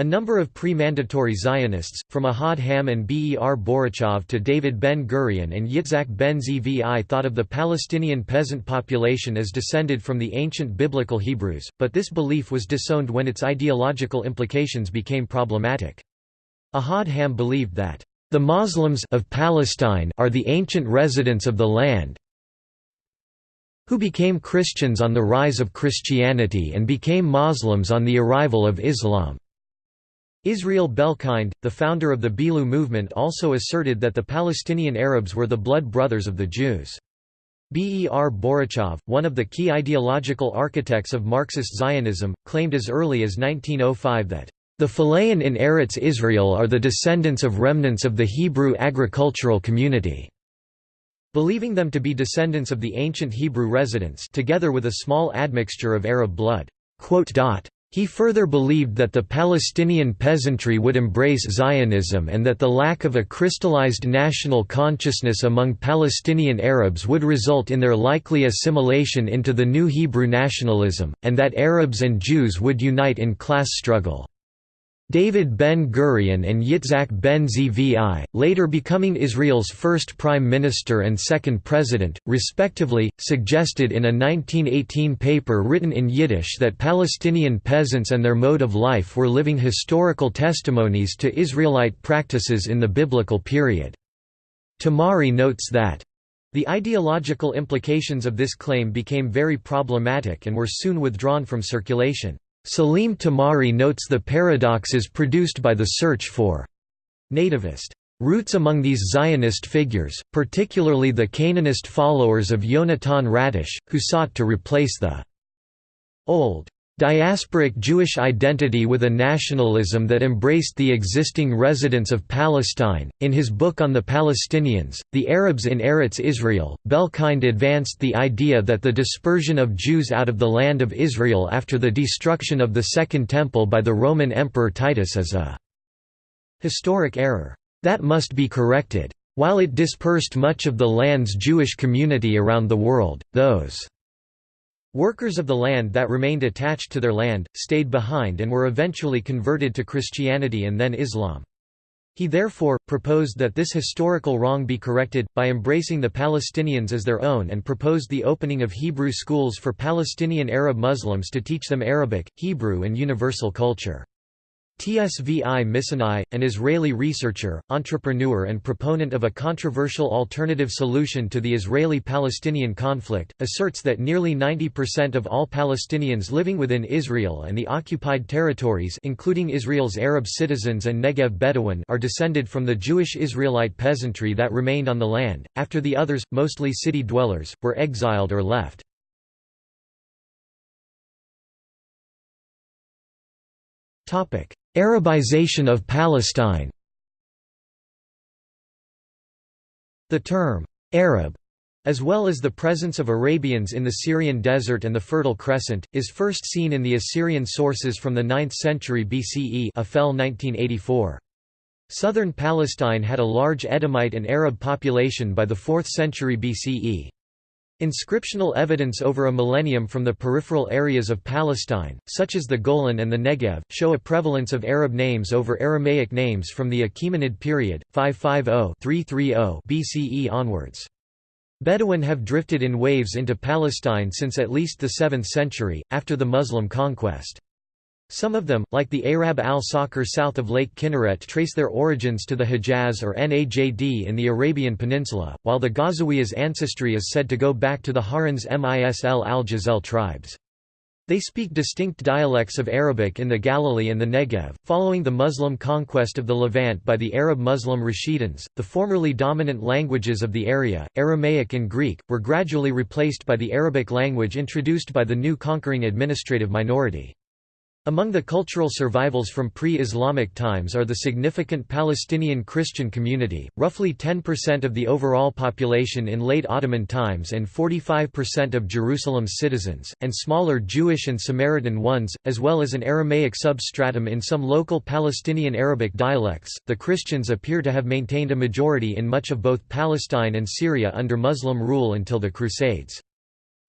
A number of pre-mandatory Zionists, from Ahad Ha'am and Ber Borochov to David Ben-Gurion and Yitzhak ben-Zvi thought of the Palestinian peasant population as descended from the ancient biblical Hebrews, but this belief was disowned when its ideological implications became problematic. Ahad Ha'am believed that, "...the Muslims of Palestine are the ancient residents of the land, who became Christians on the rise of Christianity and became Muslims on the arrival of Islam. Israel Belkind, the founder of the Bilu movement also asserted that the Palestinian Arabs were the blood brothers of the Jews. Ber Borochov, one of the key ideological architects of Marxist Zionism, claimed as early as 1905 that, "...the fellahin in Eretz Israel are the descendants of remnants of the Hebrew agricultural community." Believing them to be descendants of the ancient Hebrew residents together with a small admixture of Arab blood. He further believed that the Palestinian peasantry would embrace Zionism and that the lack of a crystallized national consciousness among Palestinian Arabs would result in their likely assimilation into the new Hebrew nationalism, and that Arabs and Jews would unite in class struggle. David Ben-Gurion and Yitzhak ben-Zvi, later becoming Israel's first prime minister and second president, respectively, suggested in a 1918 paper written in Yiddish that Palestinian peasants and their mode of life were living historical testimonies to Israelite practices in the biblical period. Tamari notes that the ideological implications of this claim became very problematic and were soon withdrawn from circulation. Salim Tamari notes the paradoxes produced by the search for nativist roots among these Zionist figures, particularly the Canaanist followers of Yonatan Ratosh, who sought to replace the old diasporic Jewish identity with a nationalism that embraced the existing residents of Palestine. In his book on the Palestinians, The Arabs in Eretz Israel, Belkind advanced the idea that the dispersion of Jews out of the land of Israel after the destruction of the Second Temple by the Roman Emperor Titus is a historic error that must be corrected. While it dispersed much of the land's Jewish community around the world, those Workers of the land that remained attached to their land, stayed behind and were eventually converted to Christianity and then Islam. He therefore, proposed that this historical wrong be corrected, by embracing the Palestinians as their own and proposed the opening of Hebrew schools for Palestinian Arab Muslims to teach them Arabic, Hebrew and universal culture. Tsvi Misinai, an Israeli researcher, entrepreneur and proponent of a controversial alternative solution to the Israeli-Palestinian conflict, asserts that nearly 90% of all Palestinians living within Israel and the occupied territories including Israel's Arab citizens and Negev Bedouin are descended from the Jewish Israelite peasantry that remained on the land, after the others, mostly city dwellers, were exiled or left. Arabization of Palestine The term, Arab, as well as the presence of Arabians in the Syrian desert and the Fertile Crescent, is first seen in the Assyrian sources from the 9th century BCE Eph'al 1984. Southern Palestine had a large Edomite and Arab population by the 4th century BCE. Inscriptional evidence over a millennium from the peripheral areas of Palestine, such as the Golan and the Negev, show a prevalence of Arab names over Aramaic names from the Achaemenid period, 550–330 BCE onwards. Bedouin have drifted in waves into Palestine since at least the 7th century, after the Muslim conquest. Some of them, like the Arab al-Sakhr south of Lake Kinneret trace their origins to the Hejaz or Najd in the Arabian Peninsula, while the Ghazawiyas' ancestry is said to go back to the Hauran's Misl al-Jazel tribes. They speak distinct dialects of Arabic in the Galilee and the Negev. Following the Muslim conquest of the Levant by the Arab Muslim Rashiduns, the formerly dominant languages of the area, Aramaic and Greek, were gradually replaced by the Arabic language introduced by the new conquering administrative minority. Among the cultural survivals from pre-Islamic times are the significant Palestinian Christian community, roughly 10% of the overall population in late Ottoman times and 45% of Jerusalem's citizens, and smaller Jewish and Samaritan ones, as well as an Aramaic substratum in some local Palestinian Arabic dialects. The Christians appear to have maintained a majority in much of both Palestine and Syria under Muslim rule until the Crusades.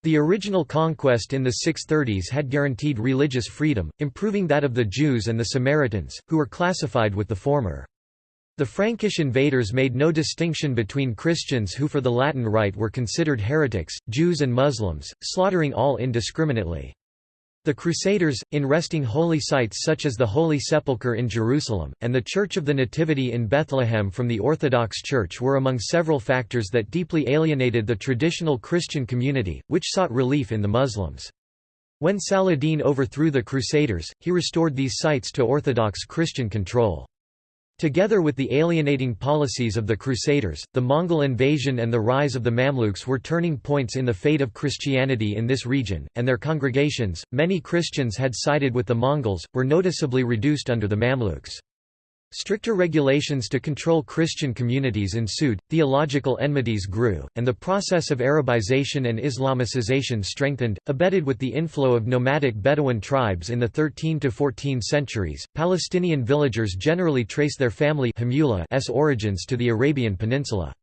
The original conquest in the 630s had guaranteed religious freedom, improving that of the Jews and the Samaritans, who were classified with the former. The Frankish invaders made no distinction between Christians who for the Latin Rite were considered heretics, Jews and Muslims, slaughtering all indiscriminately. The Crusaders, in wresting holy sites such as the Holy Sepulchre in Jerusalem, and the Church of the Nativity in Bethlehem from the Orthodox Church were among several factors that deeply alienated the traditional Christian community, which sought relief in the Muslims. When Saladin overthrew the Crusaders, he restored these sites to Orthodox Christian control. Together with the alienating policies of the Crusaders, the Mongol invasion and the rise of the Mamluks were turning points in the fate of Christianity in this region, and their congregations, many Christians had sided with the Mongols, were noticeably reduced under the Mamluks. Stricter regulations to control Christian communities ensued, theological enmities grew, and the process of Arabization and Islamicization strengthened, abetted with the inflow of nomadic Bedouin tribes in the 13 to 14 centuries. Palestinian villagers generally trace their family s origins to the Arabian Peninsula.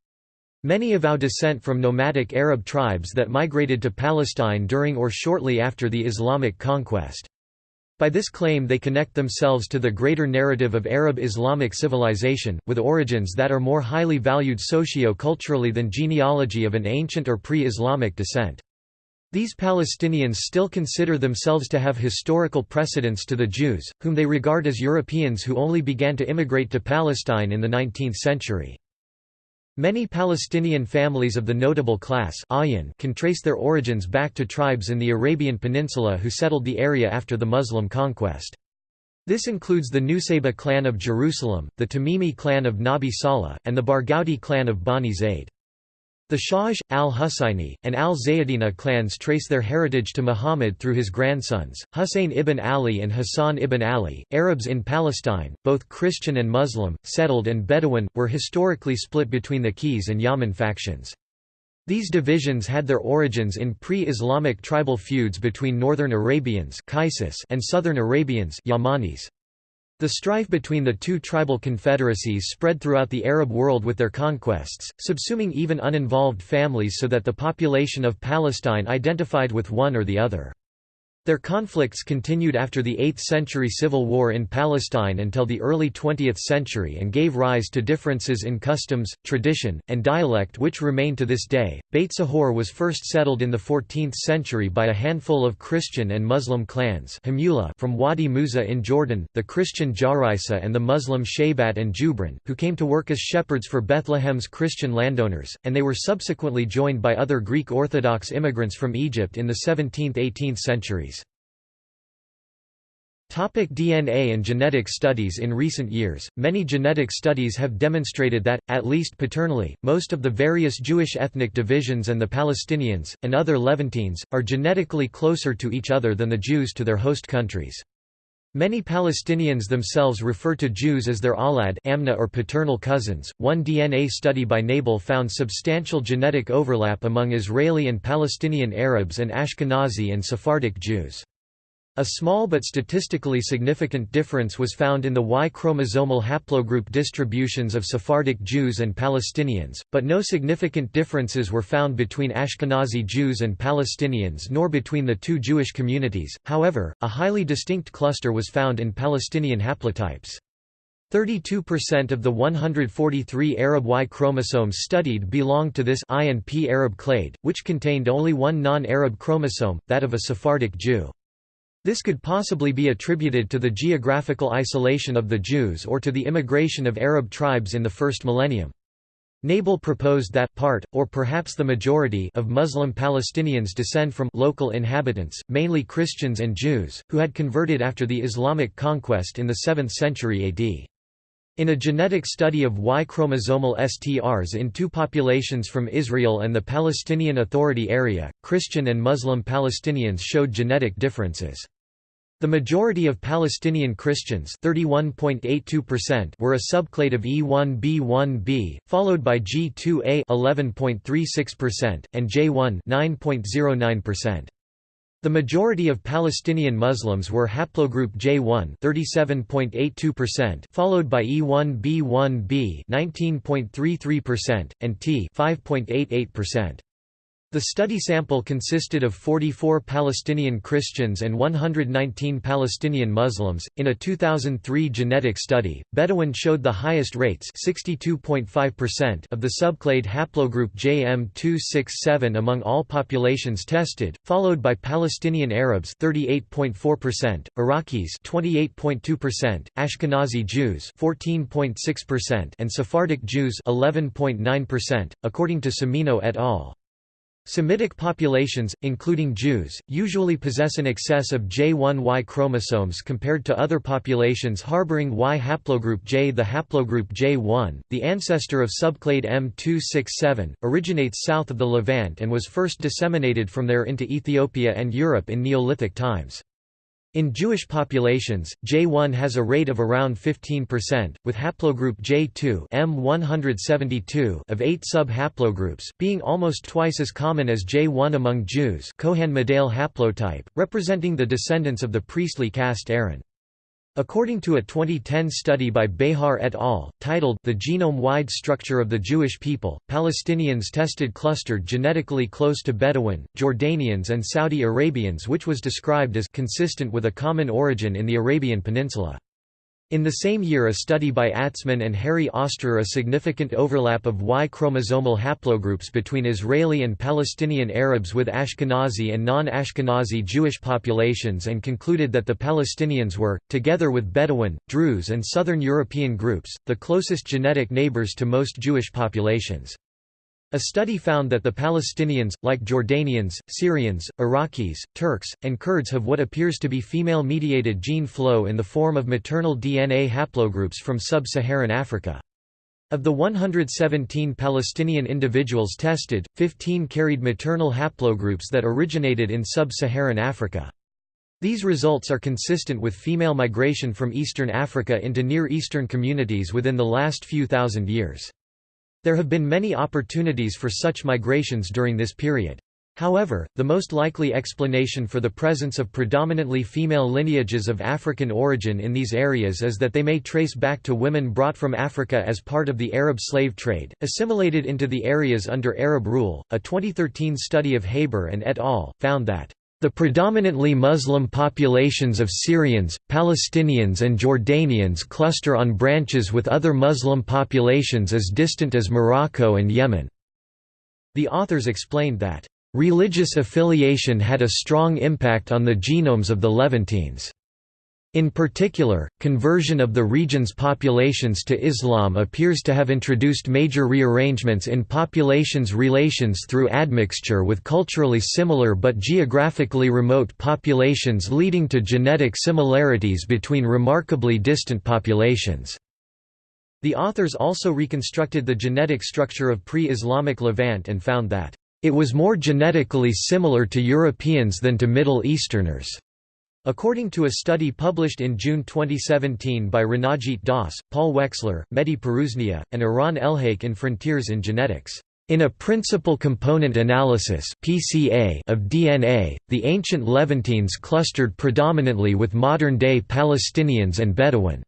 Many avow descent from nomadic Arab tribes that migrated to Palestine during or shortly after the Islamic conquest. By this claim they connect themselves to the greater narrative of Arab Islamic civilization, with origins that are more highly valued socio-culturally than genealogy of an ancient or pre-Islamic descent. These Palestinians still consider themselves to have historical precedence to the Jews, whom they regard as Europeans who only began to immigrate to Palestine in the 19th century. Many Palestinian families of the notable class can trace their origins back to tribes in the Arabian Peninsula who settled the area after the Muslim conquest. This includes the Nusayba clan of Jerusalem, the Tamimi clan of Nabi Saleh, and the Barghouti clan of Bani Zayd. The Shaj, al-Husayni, and al-Zaydina clans trace their heritage to Muhammad through his grandsons, Husayn ibn Ali and Hassan ibn Ali. Arabs in Palestine, both Christian and Muslim, settled and Bedouin, were historically split between the Qays and Yaman factions. These divisions had their origins in pre-Islamic tribal feuds between northern Arabians and southern Arabians Yamanis. The strife between the two tribal confederacies spread throughout the Arab world with their conquests, subsuming even uninvolved families so that the population of Palestine identified with one or the other. Their conflicts continued after the 8th century civil war in Palestine until the early 20th century and gave rise to differences in customs, tradition, and dialect which remain to this day. Beit Sahour was first settled in the 14th century by a handful of Christian and Muslim clans from Wadi Musa in Jordan, the Christian Jaraisa and the Muslim Shaybat and Jubran, who came to work as shepherds for Bethlehem's Christian landowners, and they were subsequently joined by other Greek Orthodox immigrants from Egypt in the 17th–18th centuries. Topic DNA and genetic studies In recent years, many genetic studies have demonstrated that, at least paternally, most of the various Jewish ethnic divisions and the Palestinians, and other Levantines, are genetically closer to each other than the Jews to their host countries. Many Palestinians themselves refer to Jews as their awlad amna or paternal cousins. One DNA study by Nebel found substantial genetic overlap among Israeli and Palestinian Arabs and Ashkenazi and Sephardic Jews. A small but statistically significant difference was found in the Y-chromosomal haplogroup distributions of Sephardic Jews and Palestinians, but no significant differences were found between Ashkenazi Jews and Palestinians nor between the two Jewish communities, however, a highly distinct cluster was found in Palestinian haplotypes. 32% of the 143 Arab Y chromosomes studied belonged to this I and P Arab clade, which contained only one non-Arab chromosome, that of a Sephardic Jew. This could possibly be attributed to the geographical isolation of the Jews or to the immigration of Arab tribes in the first millennium. Nebel proposed that part, or perhaps the majority of Muslim Palestinians descend from local inhabitants, mainly Christians and Jews, who had converted after the Islamic conquest in the 7th century AD. In a genetic study of Y chromosomal STRs in two populations from Israel and the Palestinian Authority area, Christian and Muslim Palestinians showed genetic differences. The majority of Palestinian Christians were a subclade of E1b1b, followed by G2a and J1 9.09%. The majority of Palestinian Muslims were haplogroup J1 37.82%, followed by E1b1b 19.33% and T 5.88%. The study sample consisted of 44 Palestinian Christians and 119 Palestinian Muslims. In a 2003 genetic study, Bedouin showed the highest rates, 62.5% of the subclade haplogroup JM267 among all populations tested, followed by Palestinian Arabs 38.4%, Iraqis 28.2%, Ashkenazi Jews 14.6%, and Sephardic Jews 11.9%, according to Semino et al. Semitic populations, including Jews, usually possess an excess of J1Y chromosomes compared to other populations harboring Y haplogroup J. The haplogroup J1, the ancestor of subclade M267, originates south of the Levant and was first disseminated from there into Ethiopia and Europe in Neolithic times. In Jewish populations, J1 has a rate of around 15%, with haplogroup J2 M172 of 8 sub-haplogroups being almost twice as common as J1 among Jews Cohen-Modal haplotype, representing the descendants of the priestly caste Aaron. According to a 2010 study by Behar et al., titled The Genome-Wide Structure of the Jewish People, Palestinians tested clustered genetically close to Bedouin, Jordanians and Saudi Arabians which was described as consistent with a common origin in the Arabian Peninsula. In the same year a study by Atzmon and Harry Ostrer a significant overlap of Y chromosomal haplogroups between Israeli and Palestinian Arabs with Ashkenazi and non-Ashkenazi Jewish populations and concluded that the Palestinians were, together with Bedouin, Druze and Southern European groups, the closest genetic neighbors to most Jewish populations. A study found that the Palestinians, like Jordanians, Syrians, Iraqis, Turks, and Kurds have what appears to be female-mediated gene flow in the form of maternal DNA haplogroups from sub-Saharan Africa. Of the 117 Palestinian individuals tested, 15 carried maternal haplogroups that originated in sub-Saharan Africa. These results are consistent with female migration from Eastern Africa into Near Eastern communities within the last few thousand years. There have been many opportunities for such migrations during this period. However, the most likely explanation for the presence of predominantly female lineages of African origin in these areas is that they may trace back to women brought from Africa as part of the Arab slave trade, assimilated into the areas under Arab rule. A 2013 study of Haber and et al. found that the predominantly Muslim populations of Syrians, Palestinians and Jordanians cluster on branches with other Muslim populations as distant as Morocco and Yemen. The authors explained that, "...religious affiliation had a strong impact on the genomes of the Levantines." In particular, conversion of the region's populations to Islam appears to have introduced major rearrangements in populations' relations through admixture with culturally similar but geographically remote populations leading to genetic similarities between remarkably distant populations. The authors also reconstructed the genetic structure of pre-Islamic Levant and found that, "...it was more genetically similar to Europeans than to Middle Easterners." According to a study published in June 2017 by Ranajit Das, Paul Wexler, Mehdi Pirooznia, and Eran Elhaik in Frontiers in Genetics. In a principal component analysis (PCA) of DNA, the ancient Levantines clustered predominantly with modern-day Palestinians and Bedouin.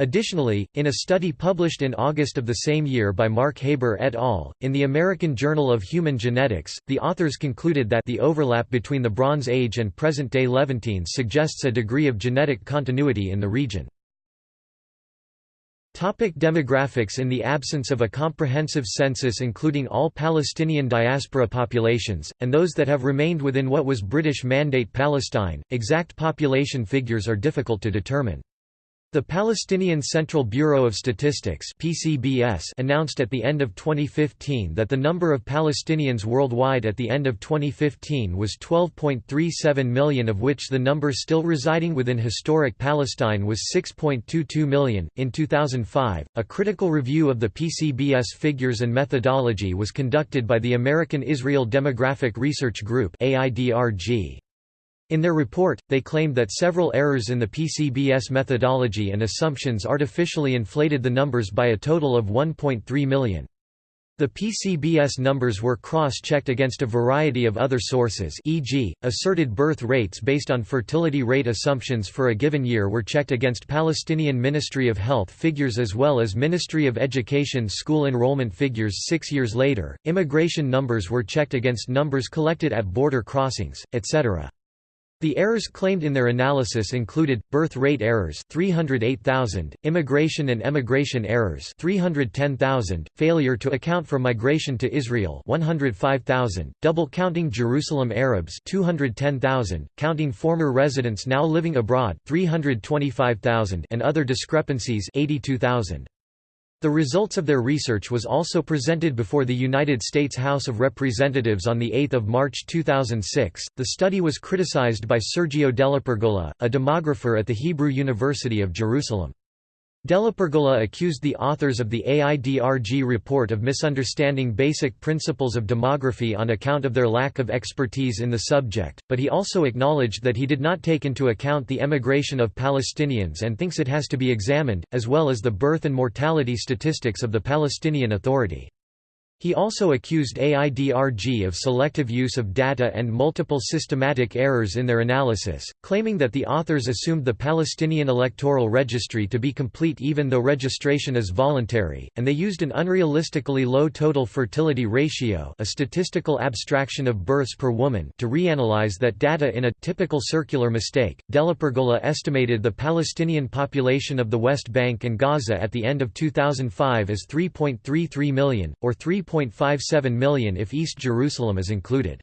Additionally, in a study published in August of the same year by Mark Haber et al., in the American Journal of Human Genetics, the authors concluded that the overlap between the Bronze Age and present-day Levantines suggests a degree of genetic continuity in the region. Topic demographics In the absence of a comprehensive census including all Palestinian diaspora populations, and those that have remained within what was British Mandate Palestine, exact population figures are difficult to determine. The Palestinian Central Bureau of Statistics (PCBS) announced at the end of 2015 that the number of Palestinians worldwide at the end of 2015 was 12.37 million of which the number still residing within historic Palestine was 6.22 million. In 2005, a critical review of the PCBS figures and methodology was conducted by the American Israel Demographic Research Group (AIDRG). In their report, they claimed that several errors in the PCBS methodology and assumptions artificially inflated the numbers by a total of 1.3 million. The PCBS numbers were cross-checked against a variety of other sources e.g., asserted birth rates based on fertility rate assumptions for a given year were checked against Palestinian Ministry of Health figures as well as Ministry of Education school enrollment figures six years later, immigration numbers were checked against numbers collected at border crossings, etc. The errors claimed in their analysis included birth rate errors 308,000, immigration and emigration errors 310,000, failure to account for migration to Israel 105,000, double counting Jerusalem Arabs 210,000, counting former residents now living abroad 325,000 and other discrepancies 82,000. The results of their research was also presented before the United States House of Representatives on 8 March 2006. The study was criticized by Sergio DellaPergola, a demographer at the Hebrew University of Jerusalem. DellaPergola accused the authors of the AIDRG report of misunderstanding basic principles of demography on account of their lack of expertise in the subject, but he also acknowledged that he did not take into account the emigration of Palestinians and thinks it has to be examined, as well as the birth and mortality statistics of the Palestinian Authority. He also accused AIDRG of selective use of data and multiple systematic errors in their analysis, claiming that the authors assumed the Palestinian electoral registry to be complete even though registration is voluntary, and they used an unrealistically low total fertility ratio a statistical abstraction of births per woman to reanalyze that data in a typical circular mistake. DellaPergola estimated the Palestinian population of the West Bank and Gaza at the end of 2005 as 3.33 million, or 3 3.57 million if East Jerusalem is included.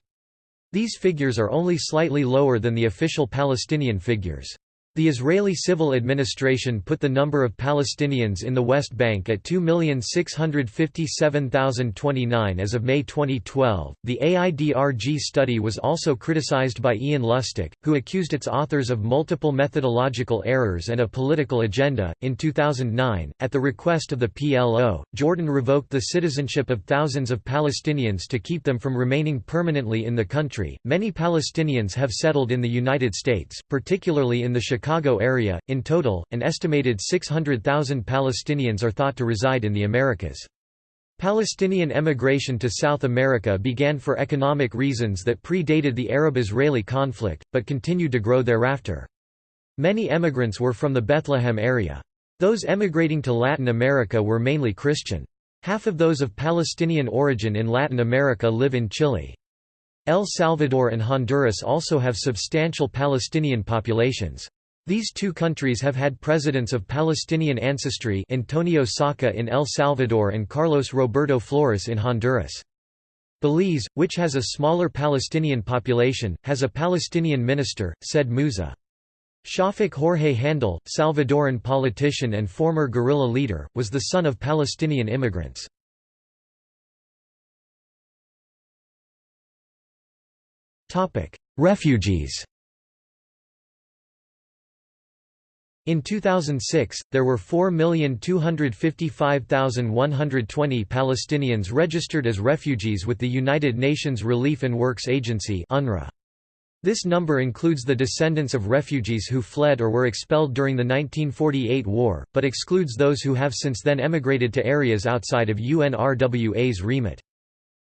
These figures are only slightly lower than the official Palestinian figures. The Israeli civil administration put the number of Palestinians in the West Bank at 2,657,029 as of May 2012. The AIDRG study was also criticized by Ian Lustick, who accused its authors of multiple methodological errors and a political agenda. In 2009, at the request of the PLO, Jordan revoked the citizenship of thousands of Palestinians to keep them from remaining permanently in the country. Many Palestinians have settled in the United States, particularly in the Chicago Chicago area. In total, an estimated 600,000 Palestinians are thought to reside in the Americas. Palestinian emigration to South America began for economic reasons that predated the Arab-Israeli conflict, but continued to grow thereafter. Many emigrants were from the Bethlehem area. Those emigrating to Latin America were mainly Christian. Half of those of Palestinian origin in Latin America live in Chile. El Salvador and Honduras also have substantial Palestinian populations. These two countries have had presidents of Palestinian ancestry Antonio Saca in El Salvador and Carlos Roberto Flores in Honduras. Belize, which has a smaller Palestinian population, has a Palestinian minister, Said Musa. Schafik Jorge Handal, Salvadoran politician and former guerrilla leader, was the son of Palestinian immigrants. Refugees In 2006, there were 4,255,120 Palestinians registered as refugees with the United Nations Relief and Works Agency UNRWA. This number includes the descendants of refugees who fled or were expelled during the 1948 war, but excludes those who have since then emigrated to areas outside of UNRWA's remit.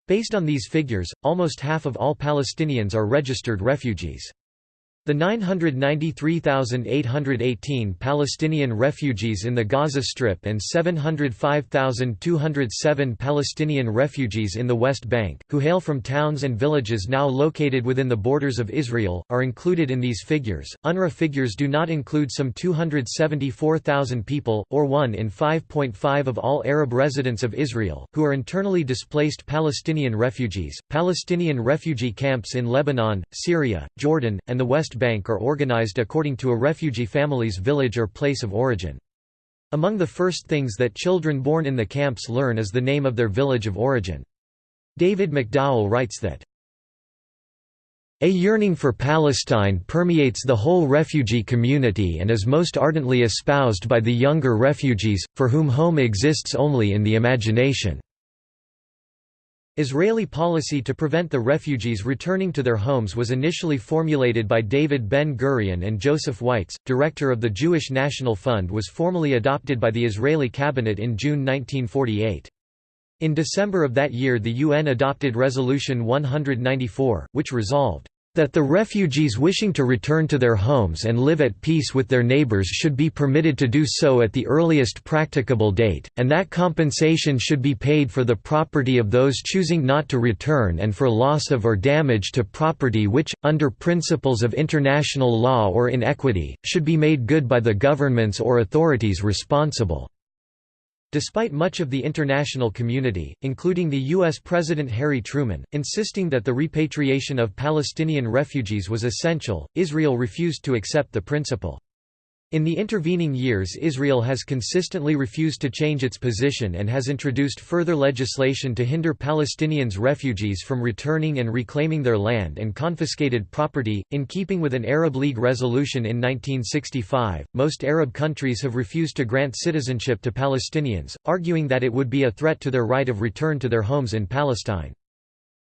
Based on these figures, almost half of all Palestinians are registered refugees. The 993,818 Palestinian refugees in the Gaza Strip and 705,207 Palestinian refugees in the West Bank, who hail from towns and villages now located within the borders of Israel, are included in these figures. UNRWA figures do not include some 274,000 people, or 1 in 5.5 of all Arab residents of Israel, who are internally displaced Palestinian refugees. Palestinian refugee camps in Lebanon, Syria, Jordan, and the West Bank are organized according to a refugee family's village or place of origin. Among the first things that children born in the camps learn is the name of their village of origin. David McDowall writes that, a yearning for Palestine permeates the whole refugee community and is most ardently espoused by the younger refugees, for whom home exists only in the imagination. Israeli policy to prevent the refugees returning to their homes was initially formulated by David Ben-Gurion and Joseph Weitz, director of the Jewish National Fund was formally adopted by the Israeli cabinet in June 1948. In December of that year the UN adopted Resolution 194, which resolved, "...that the refugees wishing to return to their homes and live at peace with their neighbors should be permitted to do so at the earliest practicable date, and that compensation should be paid for the property of those choosing not to return and for loss of or damage to property which, under principles of international law or in equity, should be made good by the governments or authorities responsible." Despite much of the international community, including the U.S. President Harry Truman, insisting that the repatriation of Palestinian refugees was essential, Israel refused to accept the principle. In the intervening years Israel has consistently refused to change its position and has introduced further legislation to hinder Palestinians refugees from returning and reclaiming their land and confiscated property. In keeping with an Arab League resolution in 1965, most Arab countries have refused to grant citizenship to Palestinians, arguing that it would be a threat to their right of return to their homes in Palestine.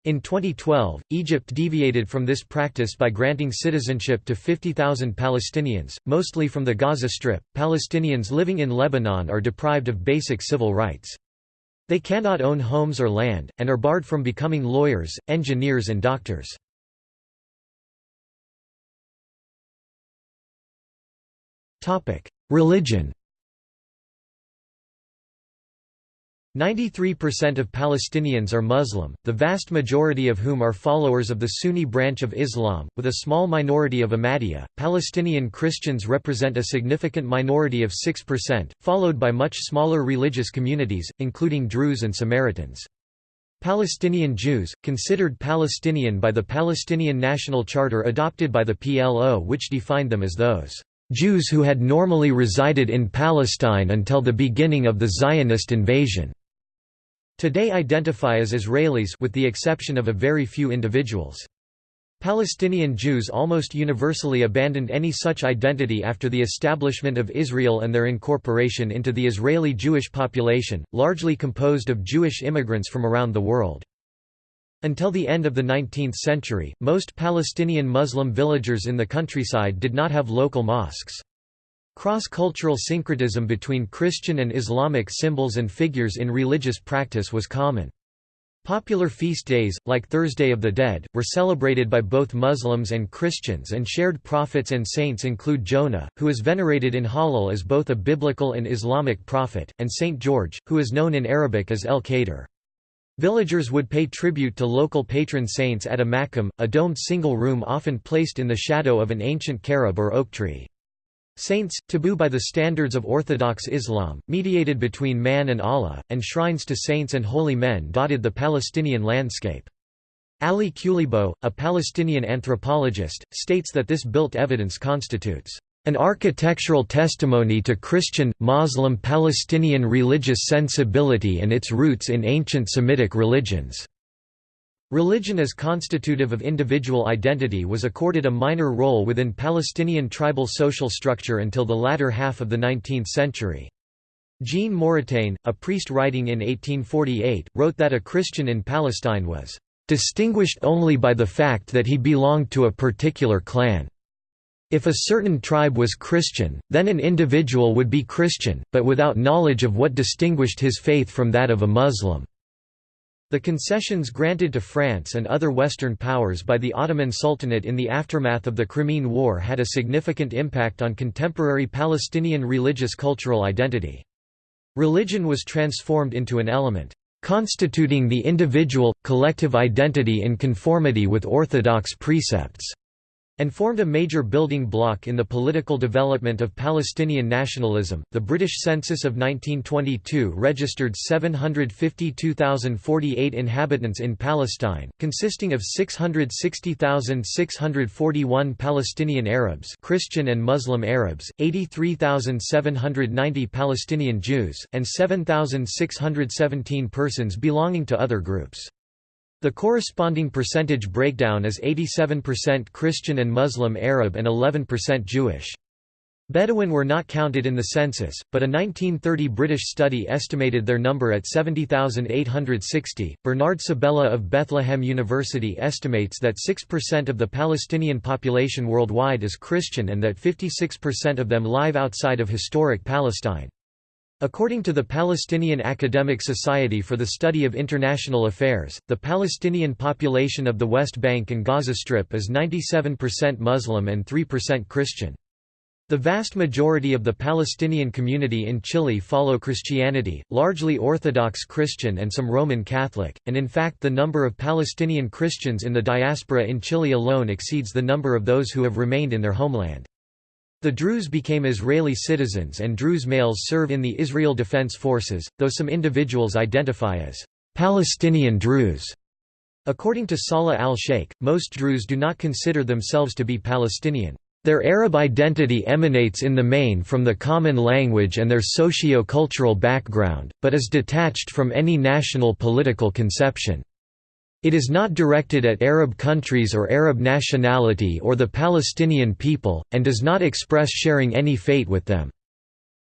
In 2012, Egypt deviated from this practice by granting citizenship to 50,000 Palestinians, mostly from the Gaza Strip. Palestinians living in Lebanon are deprived of basic civil rights. They cannot own homes or land, and are barred from becoming lawyers, engineers, and doctors. Religion 93% of Palestinians are Muslim, the vast majority of whom are followers of the Sunni branch of Islam, with a small minority of Ahmadiyya. Palestinian Christians represent a significant minority of 6%, followed by much smaller religious communities, including Druze and Samaritans. Palestinian Jews, considered Palestinian by the Palestinian National Charter adopted by the PLO which defined them as those Jews who had normally resided in Palestine until the beginning of the Zionist invasion. Today identify as Israelis with the exception of a very few individuals. Palestinian Jews almost universally abandoned any such identity after the establishment of Israel and their incorporation into the Israeli Jewish population, largely composed of Jewish immigrants from around the world. Until the end of the 19th century, most Palestinian Muslim villagers in the countryside did not have local mosques. Cross-cultural syncretism between Christian and Islamic symbols and figures in religious practice was common. Popular feast days, like Thursday of the Dead, were celebrated by both Muslims and Christians and shared prophets and saints include Jonah, who is venerated in Halhul as both a biblical and Islamic prophet, and Saint George, who is known in Arabic as al-Khadr. Villagers would pay tribute to local patron saints at a makam, a domed single room often placed in the shadow of an ancient carob or oak tree. Saints, taboo by the standards of Orthodox Islam, mediated between man and Allah, and shrines to saints and holy men dotted the Palestinian landscape. Ali Qleibo, a Palestinian anthropologist, states that this built evidence constitutes an architectural testimony to Christian, Muslim Palestinian religious sensibility and its roots in ancient Semitic religions. Religion as constitutive of individual identity was accorded a minor role within Palestinian tribal social structure until the latter half of the 19th century. Jean Moretain, a priest writing in 1848, wrote that a Christian in Palestine was distinguished only by the fact that he belonged to a particular clan. If a certain tribe was Christian, then an individual would be Christian, but without knowledge of what distinguished his faith from that of a Muslim. The concessions granted to France and other Western powers by the Ottoman Sultanate in the aftermath of the Crimean War had a significant impact on contemporary Palestinian religious cultural identity. Religion was transformed into an element, constituting the individual, collective identity in conformity with orthodox precepts. And formed a major building block in the political development of Palestinian nationalism. The British census of 1922 registered 752,048 inhabitants in Palestine, consisting of 660,641 Palestinian Arabs, Christian and Muslim Arabs, 83,790 Palestinian Jews, and 7,617 persons belonging to other groups. The corresponding percentage breakdown is 87% Christian and Muslim Arab and 11% Jewish. Bedouin were not counted in the census, but a 1930 British study estimated their number at 70,860. Bernard Sabella of Bethlehem University estimates that 6% of the Palestinian population worldwide is Christian and that 56% of them live outside of historic Palestine. According to the Palestinian Academic Society for the Study of International Affairs, the Palestinian population of the West Bank and Gaza Strip is 97% Muslim and 3% Christian. The vast majority of the Palestinian community in Chile follow Christianity, largely Orthodox Christian and some Roman Catholic, and in fact the number of Palestinian Christians in the diaspora in Chile alone exceeds the number of those who have remained in their homeland. The Druze became Israeli citizens and Druze males serve in the Israel Defense Forces, though some individuals identify as Palestinian Druze. According to Salah al-Sheikh, most Druze do not consider themselves to be Palestinian. Their Arab identity emanates in the main from the common language and their socio-cultural background, but is detached from any national political conception. It is not directed at Arab countries or Arab nationality or the Palestinian people, and does not express sharing any fate with them.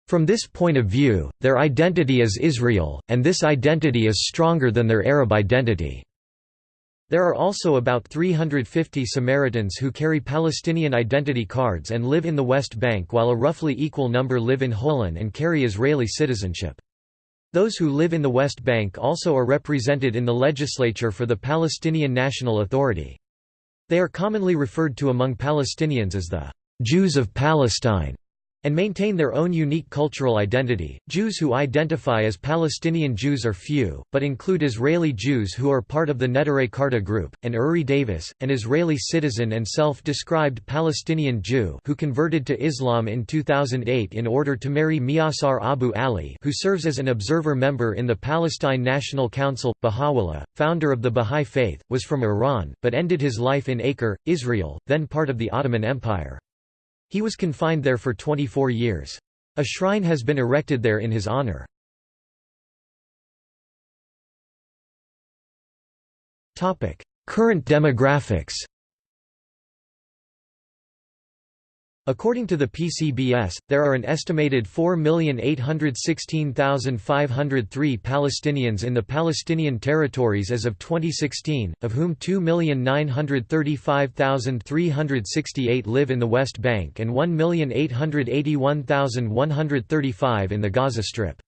From this point of view, their identity is Israel, and this identity is stronger than their Arab identity. There are also about 350 Samaritans who carry Palestinian identity cards and live in the West Bank while a roughly equal number live in Holon and carry Israeli citizenship. Those who live in the West Bank also are represented in the legislature for the Palestinian National Authority. They are commonly referred to among Palestinians as the Jews of Palestine and maintain their own unique cultural identity. Jews who identify as Palestinian Jews are few, but include Israeli Jews who are part of the Neturei Karta group, and Uri Davis, an Israeli citizen and self-described Palestinian Jew who converted to Islam in 2008 in order to marry Miasar Abu Ali who serves as an observer member in the Palestine National Council. Baha'u'llah, founder of the Bahá'í Faith, was from Iran, but ended his life in Acre, Israel, then part of the Ottoman Empire. He was confined there for 24 years. A shrine has been erected there in his honor. Current demographics According to the PCBS, there are an estimated 4,816,503 Palestinians in the Palestinian territories as of 2016, of whom 2,935,368 live in the West Bank and 1,881,135 in the Gaza Strip.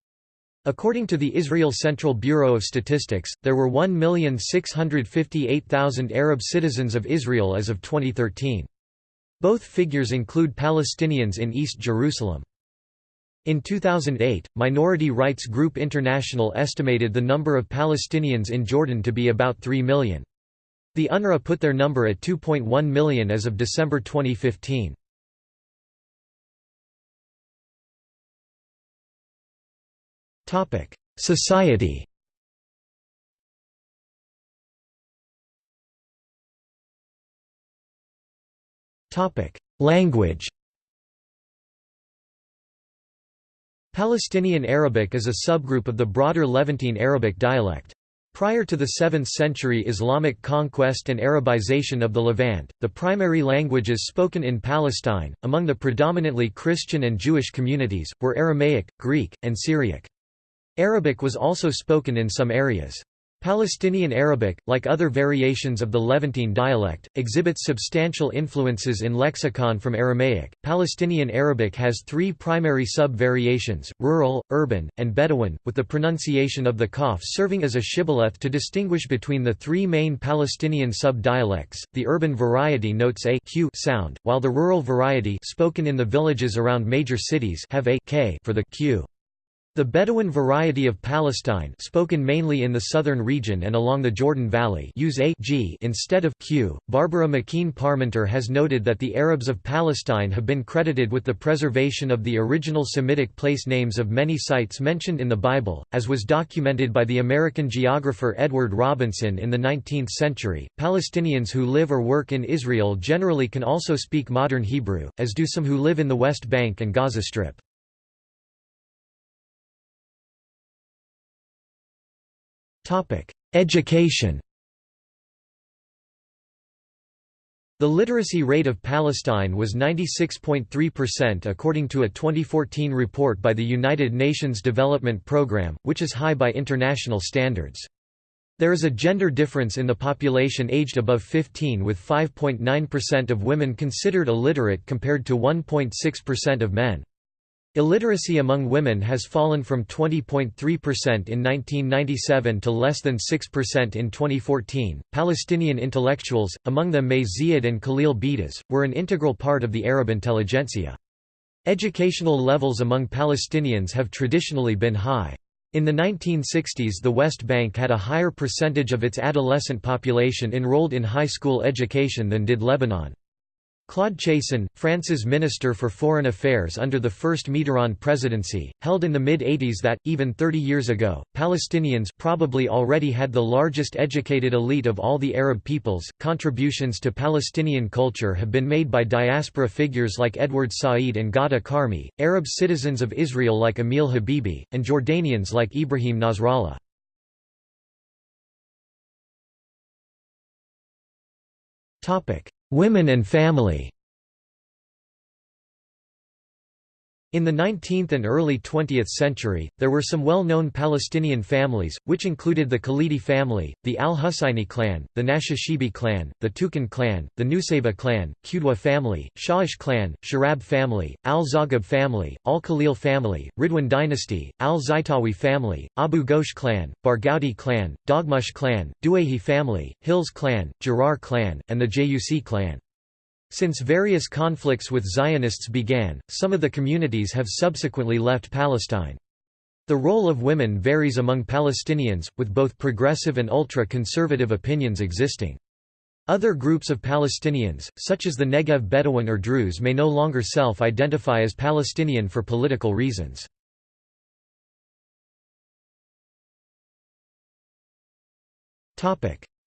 According to the Israel Central Bureau of Statistics, there were 1,658,000 Arab citizens of Israel as of 2013. Both figures include Palestinians in East Jerusalem. In 2008, minority rights group International estimated the number of Palestinians in Jordan to be about 3 million. The UNRWA put their number at 2.1 million as of December 2015. Society Language Palestinian Arabic is a subgroup of the broader Levantine Arabic dialect. Prior to the 7th century Islamic conquest and Arabization of the Levant, the primary languages spoken in Palestine, among the predominantly Christian and Jewish communities, were Aramaic, Greek, and Syriac. Arabic was also spoken in some areas. Palestinian Arabic, like other variations of the Levantine dialect, exhibits substantial influences in lexicon from Aramaic. Palestinian Arabic has three primary sub-variations, rural, urban, and Bedouin, with the pronunciation of the kaf serving as a shibboleth to distinguish between the three main Palestinian sub-dialects. The urban variety notes a q sound, while the rural variety spoken in the villages around major cities have a k for the q. The Bedouin variety of Palestine spoken mainly in the southern region and along the Jordan Valley use a g instead of q. Barbara McKean Parmenter has noted that the Arabs of Palestine have been credited with the preservation of the original Semitic place names of many sites mentioned in the Bible, as was documented by the American geographer Edward Robinson in the 19th century. Palestinians who live or work in Israel generally can also speak modern Hebrew, as do some who live in the West Bank and Gaza Strip. Education The literacy rate of Palestine was 96.3% according to a 2014 report by the United Nations Development Programme, which is high by international standards. There is a gender difference in the population aged above 15 with 5.9% of women considered illiterate compared to 1.6% of men. Illiteracy among women has fallen from 20.3% in 1997 to less than 6% in 2014. Palestinian intellectuals, among them May and Khalil Beidas, were an integral part of the Arab intelligentsia. Educational levels among Palestinians have traditionally been high. In the 1960s the West Bank had a higher percentage of its adolescent population enrolled in high school education than did Lebanon. Claude Cheysson, France's Minister for Foreign Affairs under the first Mitterrand presidency, held in the mid-80s that, even 30 years ago, Palestinians probably already had the largest educated elite of all the Arab peoples. Contributions to Palestinian culture have been made by diaspora figures like Edward Said and Ghada Karmi, Arab citizens of Israel like Emil Habibi, and Jordanians like Ibrahim Nasrallah. Topic: Women and family In the 19th and early 20th century, there were some well-known Palestinian families, which included the Khalidi family, the al-Husayni clan, the Nashashibi clan, the Tukin clan, the Nusayba clan, Qudwa family, Sha'ish clan, Sharab family, al-Zaghab family, al-Khalil family, Ridwan dynasty, al-Zaitawi family, Abu Ghosh clan, Barghouti clan, Daghmush clan, Duayhi family, Hills clan, Jarar clan, and the Jayusi clan. Since various conflicts with Zionists began, some of the communities have subsequently left Palestine. The role of women varies among Palestinians, with both progressive and ultra-conservative opinions existing. Other groups of Palestinians, such as the Negev Bedouin or Druze may no longer self-identify as Palestinian for political reasons.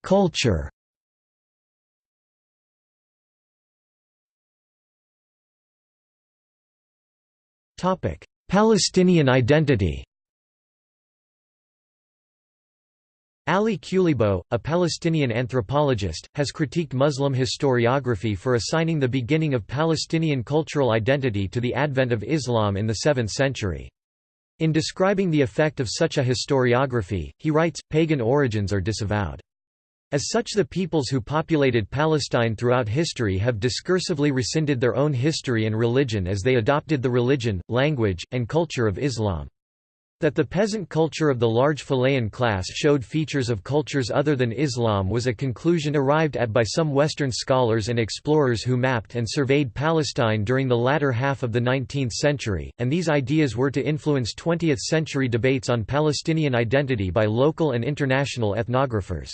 Culture Palestinian identity Ali Qleibo, a Palestinian anthropologist, has critiqued Muslim historiography for assigning the beginning of Palestinian cultural identity to the advent of Islam in the 7th century. In describing the effect of such a historiography, he writes, pagan origins are disavowed. As such the peoples who populated Palestine throughout history have discursively rescinded their own history and religion as they adopted the religion, language, and culture of Islam. That the peasant culture of the large fellahin class showed features of cultures other than Islam was a conclusion arrived at by some Western scholars and explorers who mapped and surveyed Palestine during the latter half of the 19th century, and these ideas were to influence 20th-century debates on Palestinian identity by local and international ethnographers.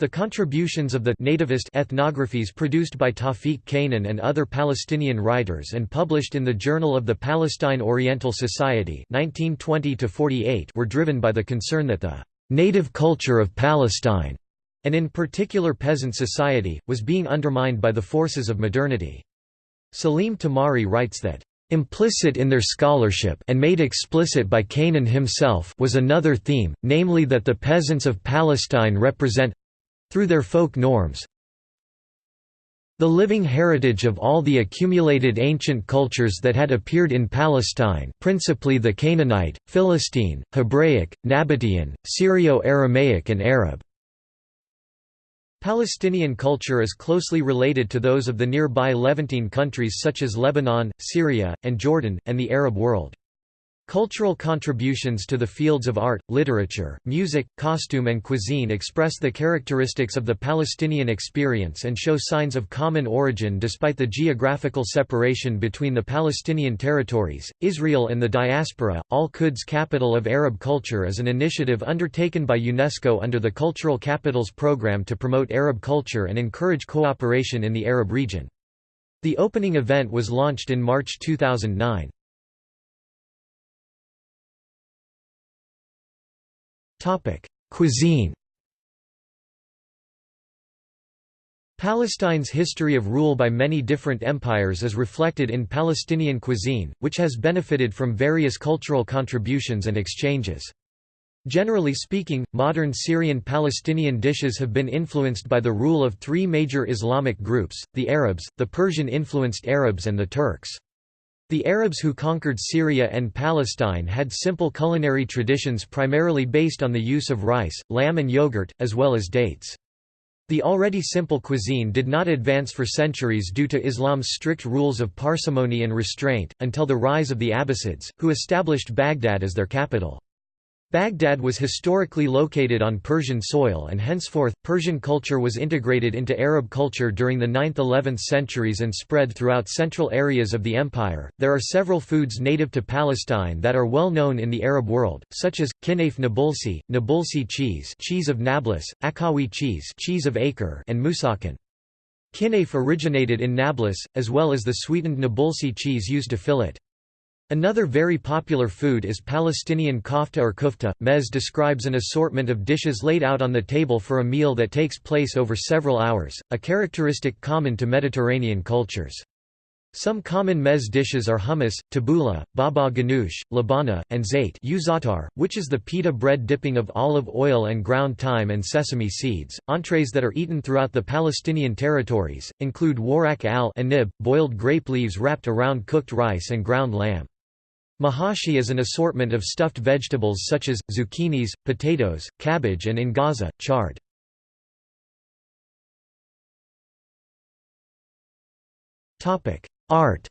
The contributions of the nativist ethnographies produced by Tawfiq Canaan and other Palestinian writers and published in the Journal of the Palestine Oriental Society 1920 were driven by the concern that the native culture of Palestine, and in particular peasant society, was being undermined by the forces of modernity. Salim Tamari writes that Implicit in their scholarship and made explicit by Canaan himself was another theme, namely that the peasants of Palestine represent through their folk norms the living heritage of all the accumulated ancient cultures that had appeared in Palestine principally the Canaanite, Philistine, Hebraic, Nabatean, Syrio-Aramaic and Arab. Palestinian culture is closely related to those of the nearby Levantine countries such as Lebanon, Syria, and Jordan, and the Arab world. Cultural contributions to the fields of art, literature, music, costume and cuisine express the characteristics of the Palestinian experience and show signs of common origin despite the geographical separation between the Palestinian territories, Israel and the diaspora. Al-Quds Capital of Arab Culture is an initiative undertaken by UNESCO under the Cultural Capitals Programme to promote Arab culture and encourage cooperation in the Arab region. The opening event was launched in March 2009. Topic: Cuisine. Palestine's history of rule by many different empires is reflected in Palestinian cuisine, which has benefited from various cultural contributions and exchanges. Generally speaking, modern Syrian Palestinian dishes have been influenced by the rule of three major Islamic groups, the Arabs, the Persian-influenced Arabs and the Turks. The Arabs who conquered Syria and Palestine had simple culinary traditions primarily based on the use of rice, lamb and yogurt, as well as dates. The already simple cuisine did not advance for centuries due to Islam's strict rules of parsimony and restraint, until the rise of the Abbasids, who established Baghdad as their capital. Baghdad was historically located on Persian soil and henceforth, Persian culture was integrated into Arab culture during the 9th–11th centuries and spread throughout central areas of the empire. There are several foods native to Palestine that are well known in the Arab world, such as kinaf nabulsi, nabulsi cheese, cheese of Nablus, Akawi cheese, cheese of Acre, and musakhan. Kinaf originated in Nablus, as well as the sweetened nabulsi cheese used to fill it. Another very popular food is Palestinian kofta or kufta. Mez describes an assortment of dishes laid out on the table for a meal that takes place over several hours, a characteristic common to Mediterranean cultures. Some common mez dishes are hummus, tabbouleh, baba ganoush, labana, and zait which is the pita bread dipping of olive oil and ground thyme and sesame seeds. Entrees that are eaten throughout the Palestinian territories, include warak al-anib, boiled grape leaves wrapped around cooked rice and ground lamb. Mahashi is an assortment of stuffed vegetables such as, zucchinis, potatoes, cabbage and in Gaza, chard. Art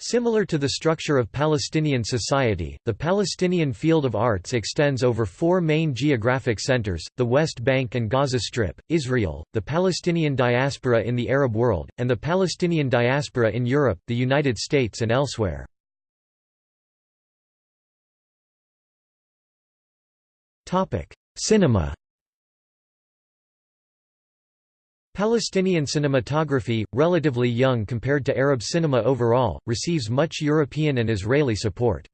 Similar to the structure of Palestinian society, the Palestinian field of arts extends over four main geographic centers, the West Bank and Gaza Strip, Israel, the Palestinian diaspora in the Arab world, and the Palestinian diaspora in Europe, the United States and elsewhere. Cinema Palestinian cinematography, relatively young compared to Arab cinema overall, receives much European and Israeli support.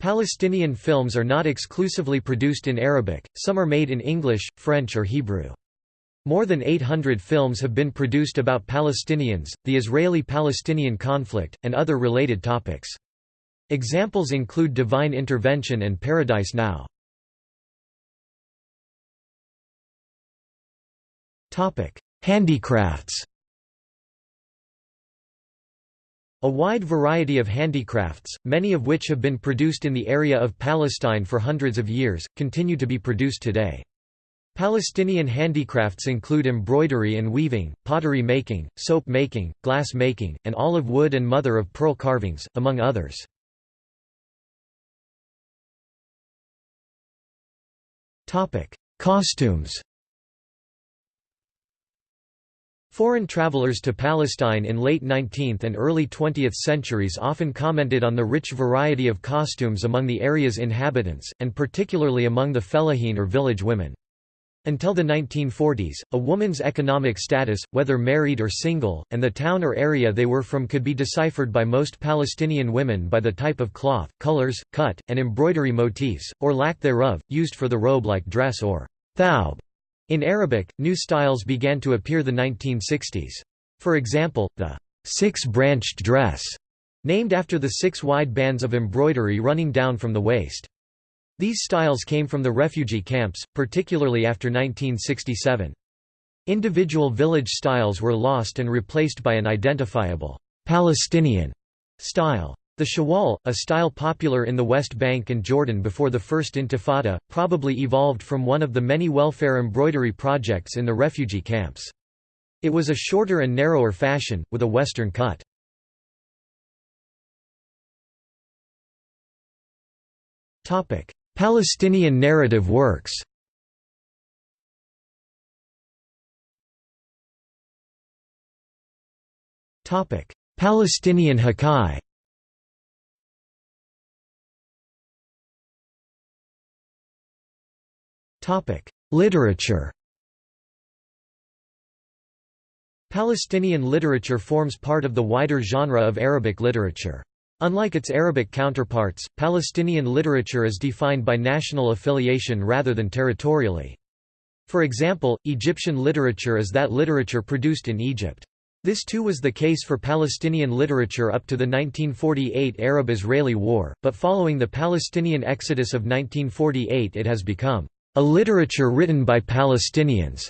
Palestinian films are not exclusively produced in Arabic, some are made in English, French or Hebrew. More than 800 films have been produced about Palestinians, the Israeli-Palestinian conflict, and other related topics. Examples include Divine Intervention and Paradise Now. Handicrafts A wide variety of handicrafts, many of which have been produced in the area of Palestine for hundreds of years, continue to be produced today. Palestinian handicrafts include embroidery and weaving, pottery making, soap making, glass making, and olive wood and mother-of-pearl carvings, among others. Costumes Foreign travelers to Palestine in late 19th and early 20th centuries often commented on the rich variety of costumes among the area's inhabitants, and particularly among the fellahin or village women. Until the 1940s, a woman's economic status, whether married or single, and the town or area they were from could be deciphered by most Palestinian women by the type of cloth, colors, cut, and embroidery motifs, or lack thereof, used for the robe-like dress or thawb. In Arabic, new styles began to appear the 1960s. For example, the six-branched dress, named after the six wide bands of embroidery running down from the waist. These styles came from the refugee camps, particularly after 1967. Individual village styles were lost and replaced by an identifiable Palestinian style. The Shawwal, a style popular in the West Bank and Jordan before the First Intifada, probably evolved from one of the many welfare embroidery projects in the refugee camps. It was a shorter and narrower fashion, with a Western cut. Palestinian narrative works Palestinian Hakai Literature Palestinian literature forms part of the wider genre of Arabic literature. Unlike its Arabic counterparts, Palestinian literature is defined by national affiliation rather than territorially. For example, Egyptian literature is that literature produced in Egypt. This too was the case for Palestinian literature up to the 1948 Arab–Israeli War, but following the Palestinian exodus of 1948 it has become a literature written by Palestinians.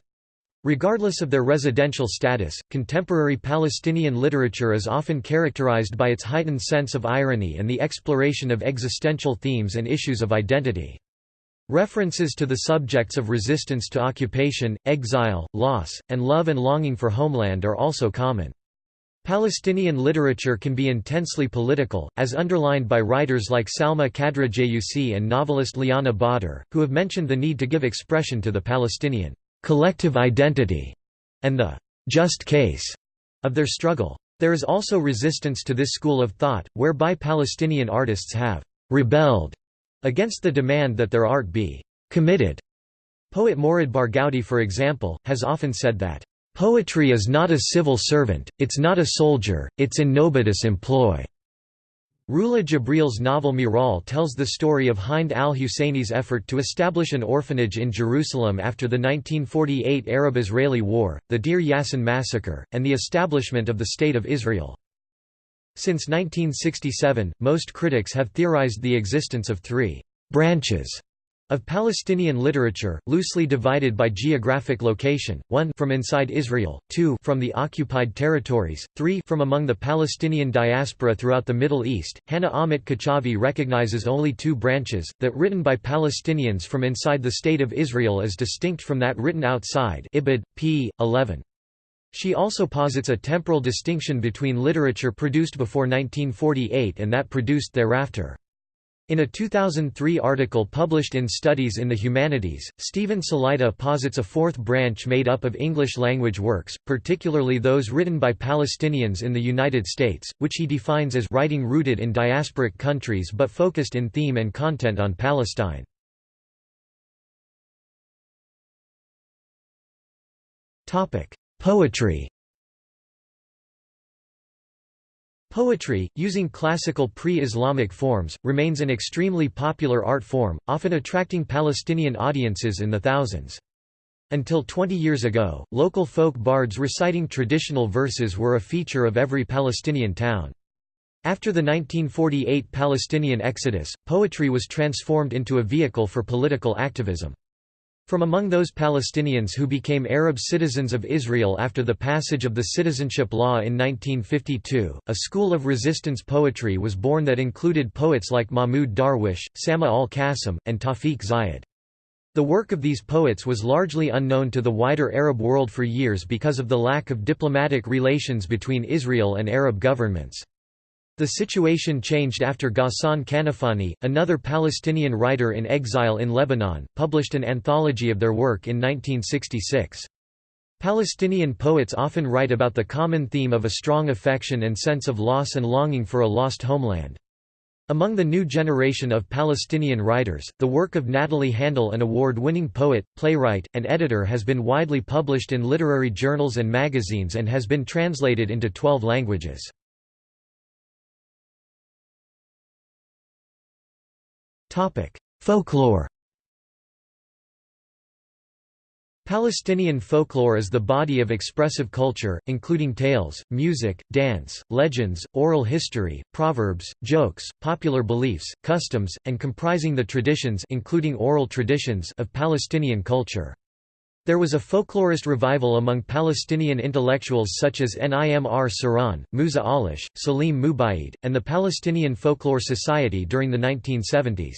Regardless of their residential status, contemporary Palestinian literature is often characterized by its heightened sense of irony and the exploration of existential themes and issues of identity. References to the subjects of resistance to occupation, exile, loss, and love and longing for homeland are also common. Palestinian literature can be intensely political, as underlined by writers like Salma Khadra Jayyusi and novelist Liana Badr, who have mentioned the need to give expression to the Palestinian collective identity and the just case of their struggle. There is also resistance to this school of thought, whereby Palestinian artists have rebelled against the demand that their art be committed. Poet Mourid Barghouti for example, has often said that, "...poetry is not a civil servant, it's not a soldier, it's in nobody's employ." Rula Jebreal's novel Miral tells the story of Hind al-Husseini's effort to establish an orphanage in Jerusalem after the 1948 Arab-Israeli War, the Deir Yassin massacre, and the establishment of the State of Israel. Since 1967, most critics have theorized the existence of three «branches» of Palestinian literature, loosely divided by geographic location, 1 from inside Israel, 2 from the occupied territories, 3 from among the Palestinian diaspora throughout the Middle East. Hannah Amit-Kochavi recognizes only two branches, that written by Palestinians from inside the State of Israel is distinct from that written outside Ibid, p. 11. She also posits a temporal distinction between literature produced before 1948 and that produced thereafter. In a 2003 article published in Studies in the Humanities, Stephen Salaita posits a fourth branch made up of English-language works, particularly those written by Palestinians in the United States, which he defines as writing rooted in diasporic countries but focused in theme and content on Palestine. Poetry Poetry, using classical pre-Islamic forms, remains an extremely popular art form, often attracting Palestinian audiences in the thousands. Until 20 years ago, local folk bards reciting traditional verses were a feature of every Palestinian town. After the 1948 Palestinian exodus, poetry was transformed into a vehicle for political activism. From among those Palestinians who became Arab citizens of Israel after the passage of the citizenship law in 1952, a school of resistance poetry was born that included poets like Mahmoud Darwish, Samih al-Qasim, and Tawfiq Zayyad. The work of these poets was largely unknown to the wider Arab world for years because of the lack of diplomatic relations between Israel and Arab governments. The situation changed after Ghassan Kanafani, another Palestinian writer in exile in Lebanon, published an anthology of their work in 1966. Palestinian poets often write about the common theme of a strong affection and sense of loss and longing for a lost homeland. Among the new generation of Palestinian writers, the work of Nathalie Handal an award-winning poet, playwright, and editor has been widely published in literary journals and magazines and has been translated into 12 languages. Folklore Palestinian folklore is the body of expressive culture, including tales, music, dance, legends, oral history, proverbs, jokes, popular beliefs, customs, and comprising the traditions including oral traditions of Palestinian culture. There was a folklorist revival among Palestinian intellectuals such as Nimr Saran, Musa Alish, Salim Mubaid, and the Palestinian Folklore Society during the 1970s.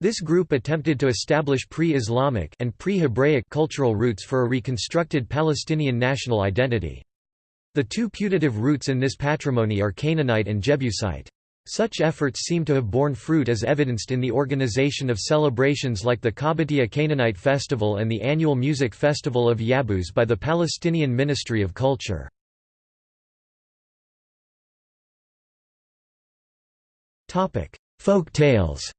This group attempted to establish pre-Islamic and pre-Hebraic cultural roots for a reconstructed Palestinian national identity. The two putative roots in this patrimony are Canaanite and Jebusite. Such efforts seem to have borne fruit as evidenced in the organization of celebrations like the Qabatiya Canaanite Festival and the annual music festival of Yabus by the Palestinian Ministry of Culture. Folk tales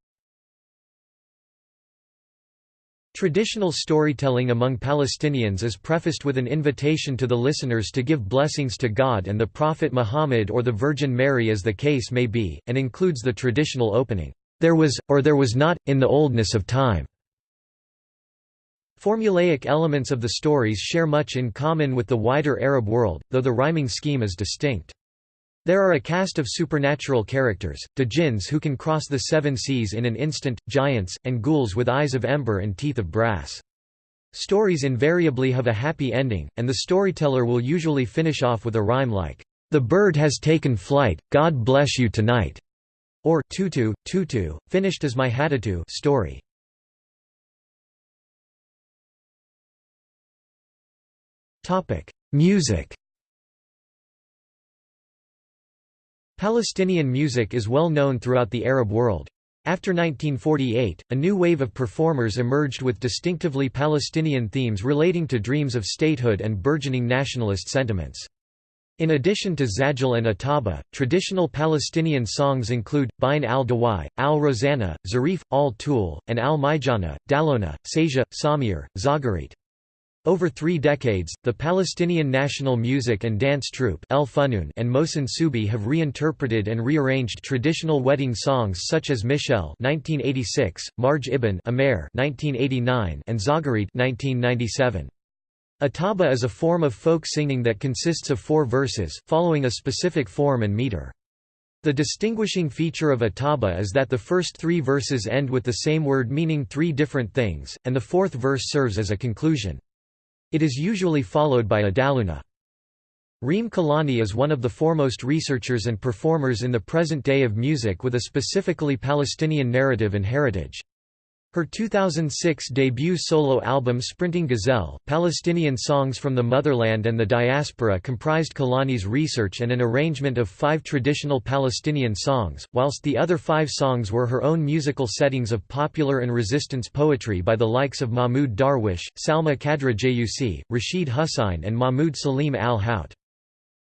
Traditional storytelling among Palestinians is prefaced with an invitation to the listeners to give blessings to God and the Prophet Muhammad or the Virgin Mary as the case may be, and includes the traditional opening, "'There was, or there was not, in the oldness of time'". Formulaic elements of the stories share much in common with the wider Arab world, though the rhyming scheme is distinct. There are a cast of supernatural characters, djinns who can cross the seven seas in an instant, giants, and ghouls with eyes of ember and teeth of brass. Stories invariably have a happy ending, and the storyteller will usually finish off with a rhyme like, "'The bird has taken flight, God bless you tonight' or tutu, tutu, finished as my hatatu story. Music Palestinian music is well known throughout the Arab world. After 1948, a new wave of performers emerged with distinctively Palestinian themes relating to dreams of statehood and burgeoning nationalist sentiments. In addition to Zajal and Ataba, traditional Palestinian songs include, Bain al-Dawai, al-Rosanna, Zarif, al-Tul, and al-Mijana, Dalona, Sajah, Samir, Zagarit. Over three decades, the Palestinian National Music and Dance Troupe El Funun and Mohsen Subi have reinterpreted and rearranged traditional wedding songs such as Michel 1986, Marj Ibn Amer 1989, and Zagarit 1997. Ataba is a form of folk singing that consists of four verses, following a specific form and meter. The distinguishing feature of Ataba is that the first three verses end with the same word meaning three different things, and the fourth verse serves as a conclusion. It is usually followed by a daluna. Reem Kelani is one of the foremost researchers and performers in the present day of music with a specifically Palestinian narrative and heritage. Her 2006 debut solo album Sprinting Gazelle, Palestinian Songs from the Motherland and the Diaspora comprised Kelani's research and an arrangement of five traditional Palestinian songs, whilst the other five songs were her own musical settings of popular and resistance poetry by the likes of Mahmoud Darwish, Salma Khadra Jayyusi, Rashid Hussain and Mahmoud Salim al-Hout.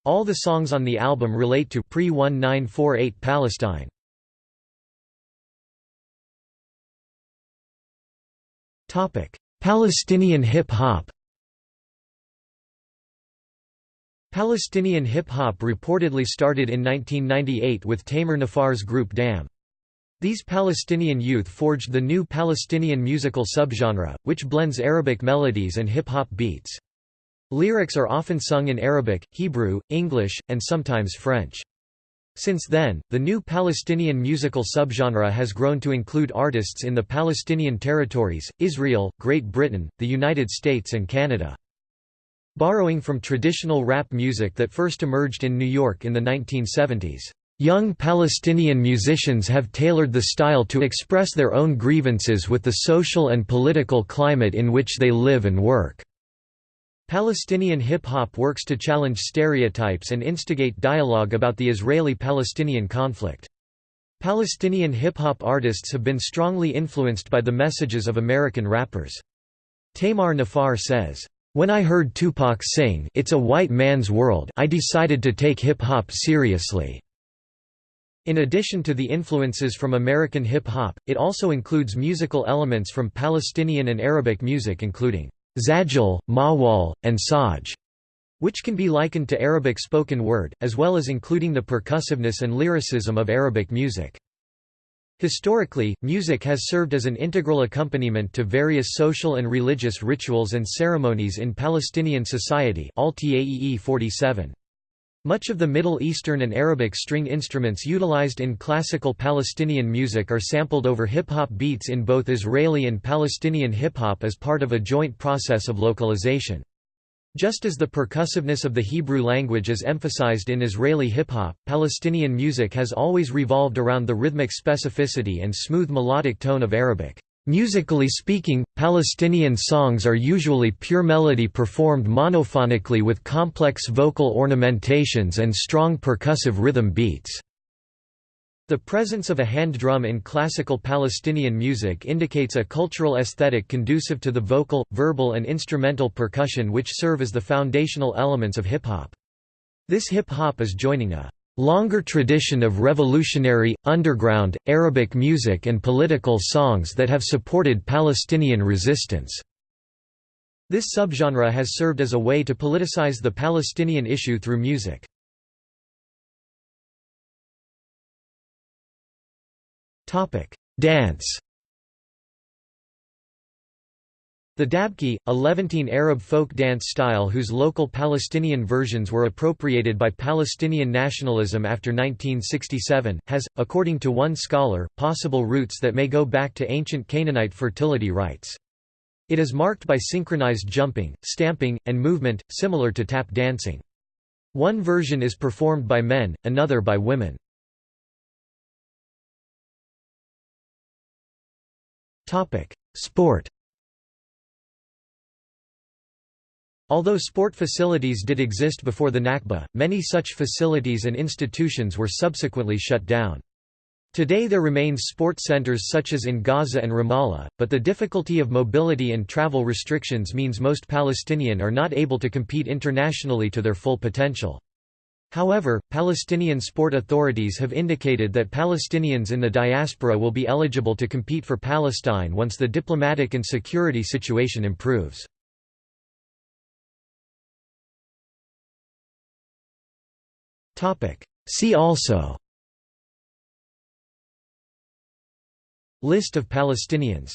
All the songs on the album relate to pre-1948 Palestine. Palestinian hip-hop Palestinian hip-hop reportedly started in 1998 with Tamer Nafar's group DAM. These Palestinian youth forged the new Palestinian musical subgenre, which blends Arabic melodies and hip-hop beats. Lyrics are often sung in Arabic, Hebrew, English, and sometimes French. Since then, the new Palestinian musical subgenre has grown to include artists in the Palestinian territories, Israel, Great Britain, the United States and Canada. Borrowing from traditional rap music that first emerged in New York in the 1970s, young Palestinian musicians have tailored the style to express their own grievances with the social and political climate in which they live and work. Palestinian hip-hop works to challenge stereotypes and instigate dialogue about the Israeli-Palestinian conflict. Palestinian hip-hop artists have been strongly influenced by the messages of American rappers. Tamer Nafar says, "...when I heard Tupac sing It's a White Man's World I decided to take hip-hop seriously." In addition to the influences from American hip-hop, it also includes musical elements from Palestinian and Arabic music including Zajal, Mawal, and Saj, which can be likened to Arabic spoken word, as well as including the percussiveness and lyricism of Arabic music. Historically, music has served as an integral accompaniment to various social and religious rituals and ceremonies in Palestinian society 47. Much of the Middle Eastern and Arabic string instruments utilized in classical Palestinian music are sampled over hip-hop beats in both Israeli and Palestinian hip-hop as part of a joint process of localization. Just as the percussiveness of the Hebrew language is emphasized in Israeli hip-hop, Palestinian music has always revolved around the rhythmic specificity and smooth melodic tone of Arabic. Musically speaking, Palestinian songs are usually pure melody performed monophonically with complex vocal ornamentations and strong percussive rhythm beats. The presence of a hand drum in classical Palestinian music indicates a cultural aesthetic conducive to the vocal, verbal and instrumental percussion which serve as the foundational elements of hip-hop. This hip-hop is joining a longer tradition of revolutionary, underground, Arabic music and political songs that have supported Palestinian resistance. This subgenre has served as a way to politicize the Palestinian issue through music. Dance The dabke, a Levantine Arab folk dance style whose local Palestinian versions were appropriated by Palestinian nationalism after 1967, has, according to one scholar, possible roots that may go back to ancient Canaanite fertility rites. It is marked by synchronized jumping, stamping, and movement, similar to tap dancing. One version is performed by men, another by women. Sport Although sport facilities did exist before the Nakba, many such facilities and institutions were subsequently shut down. Today there remains sport centers such as in Gaza and Ramallah, but the difficulty of mobility and travel restrictions means most Palestinian are not able to compete internationally to their full potential. However, Palestinian sport authorities have indicated that Palestinians in the diaspora will be eligible to compete for Palestine once the diplomatic and security situation improves. See also. List of Palestinians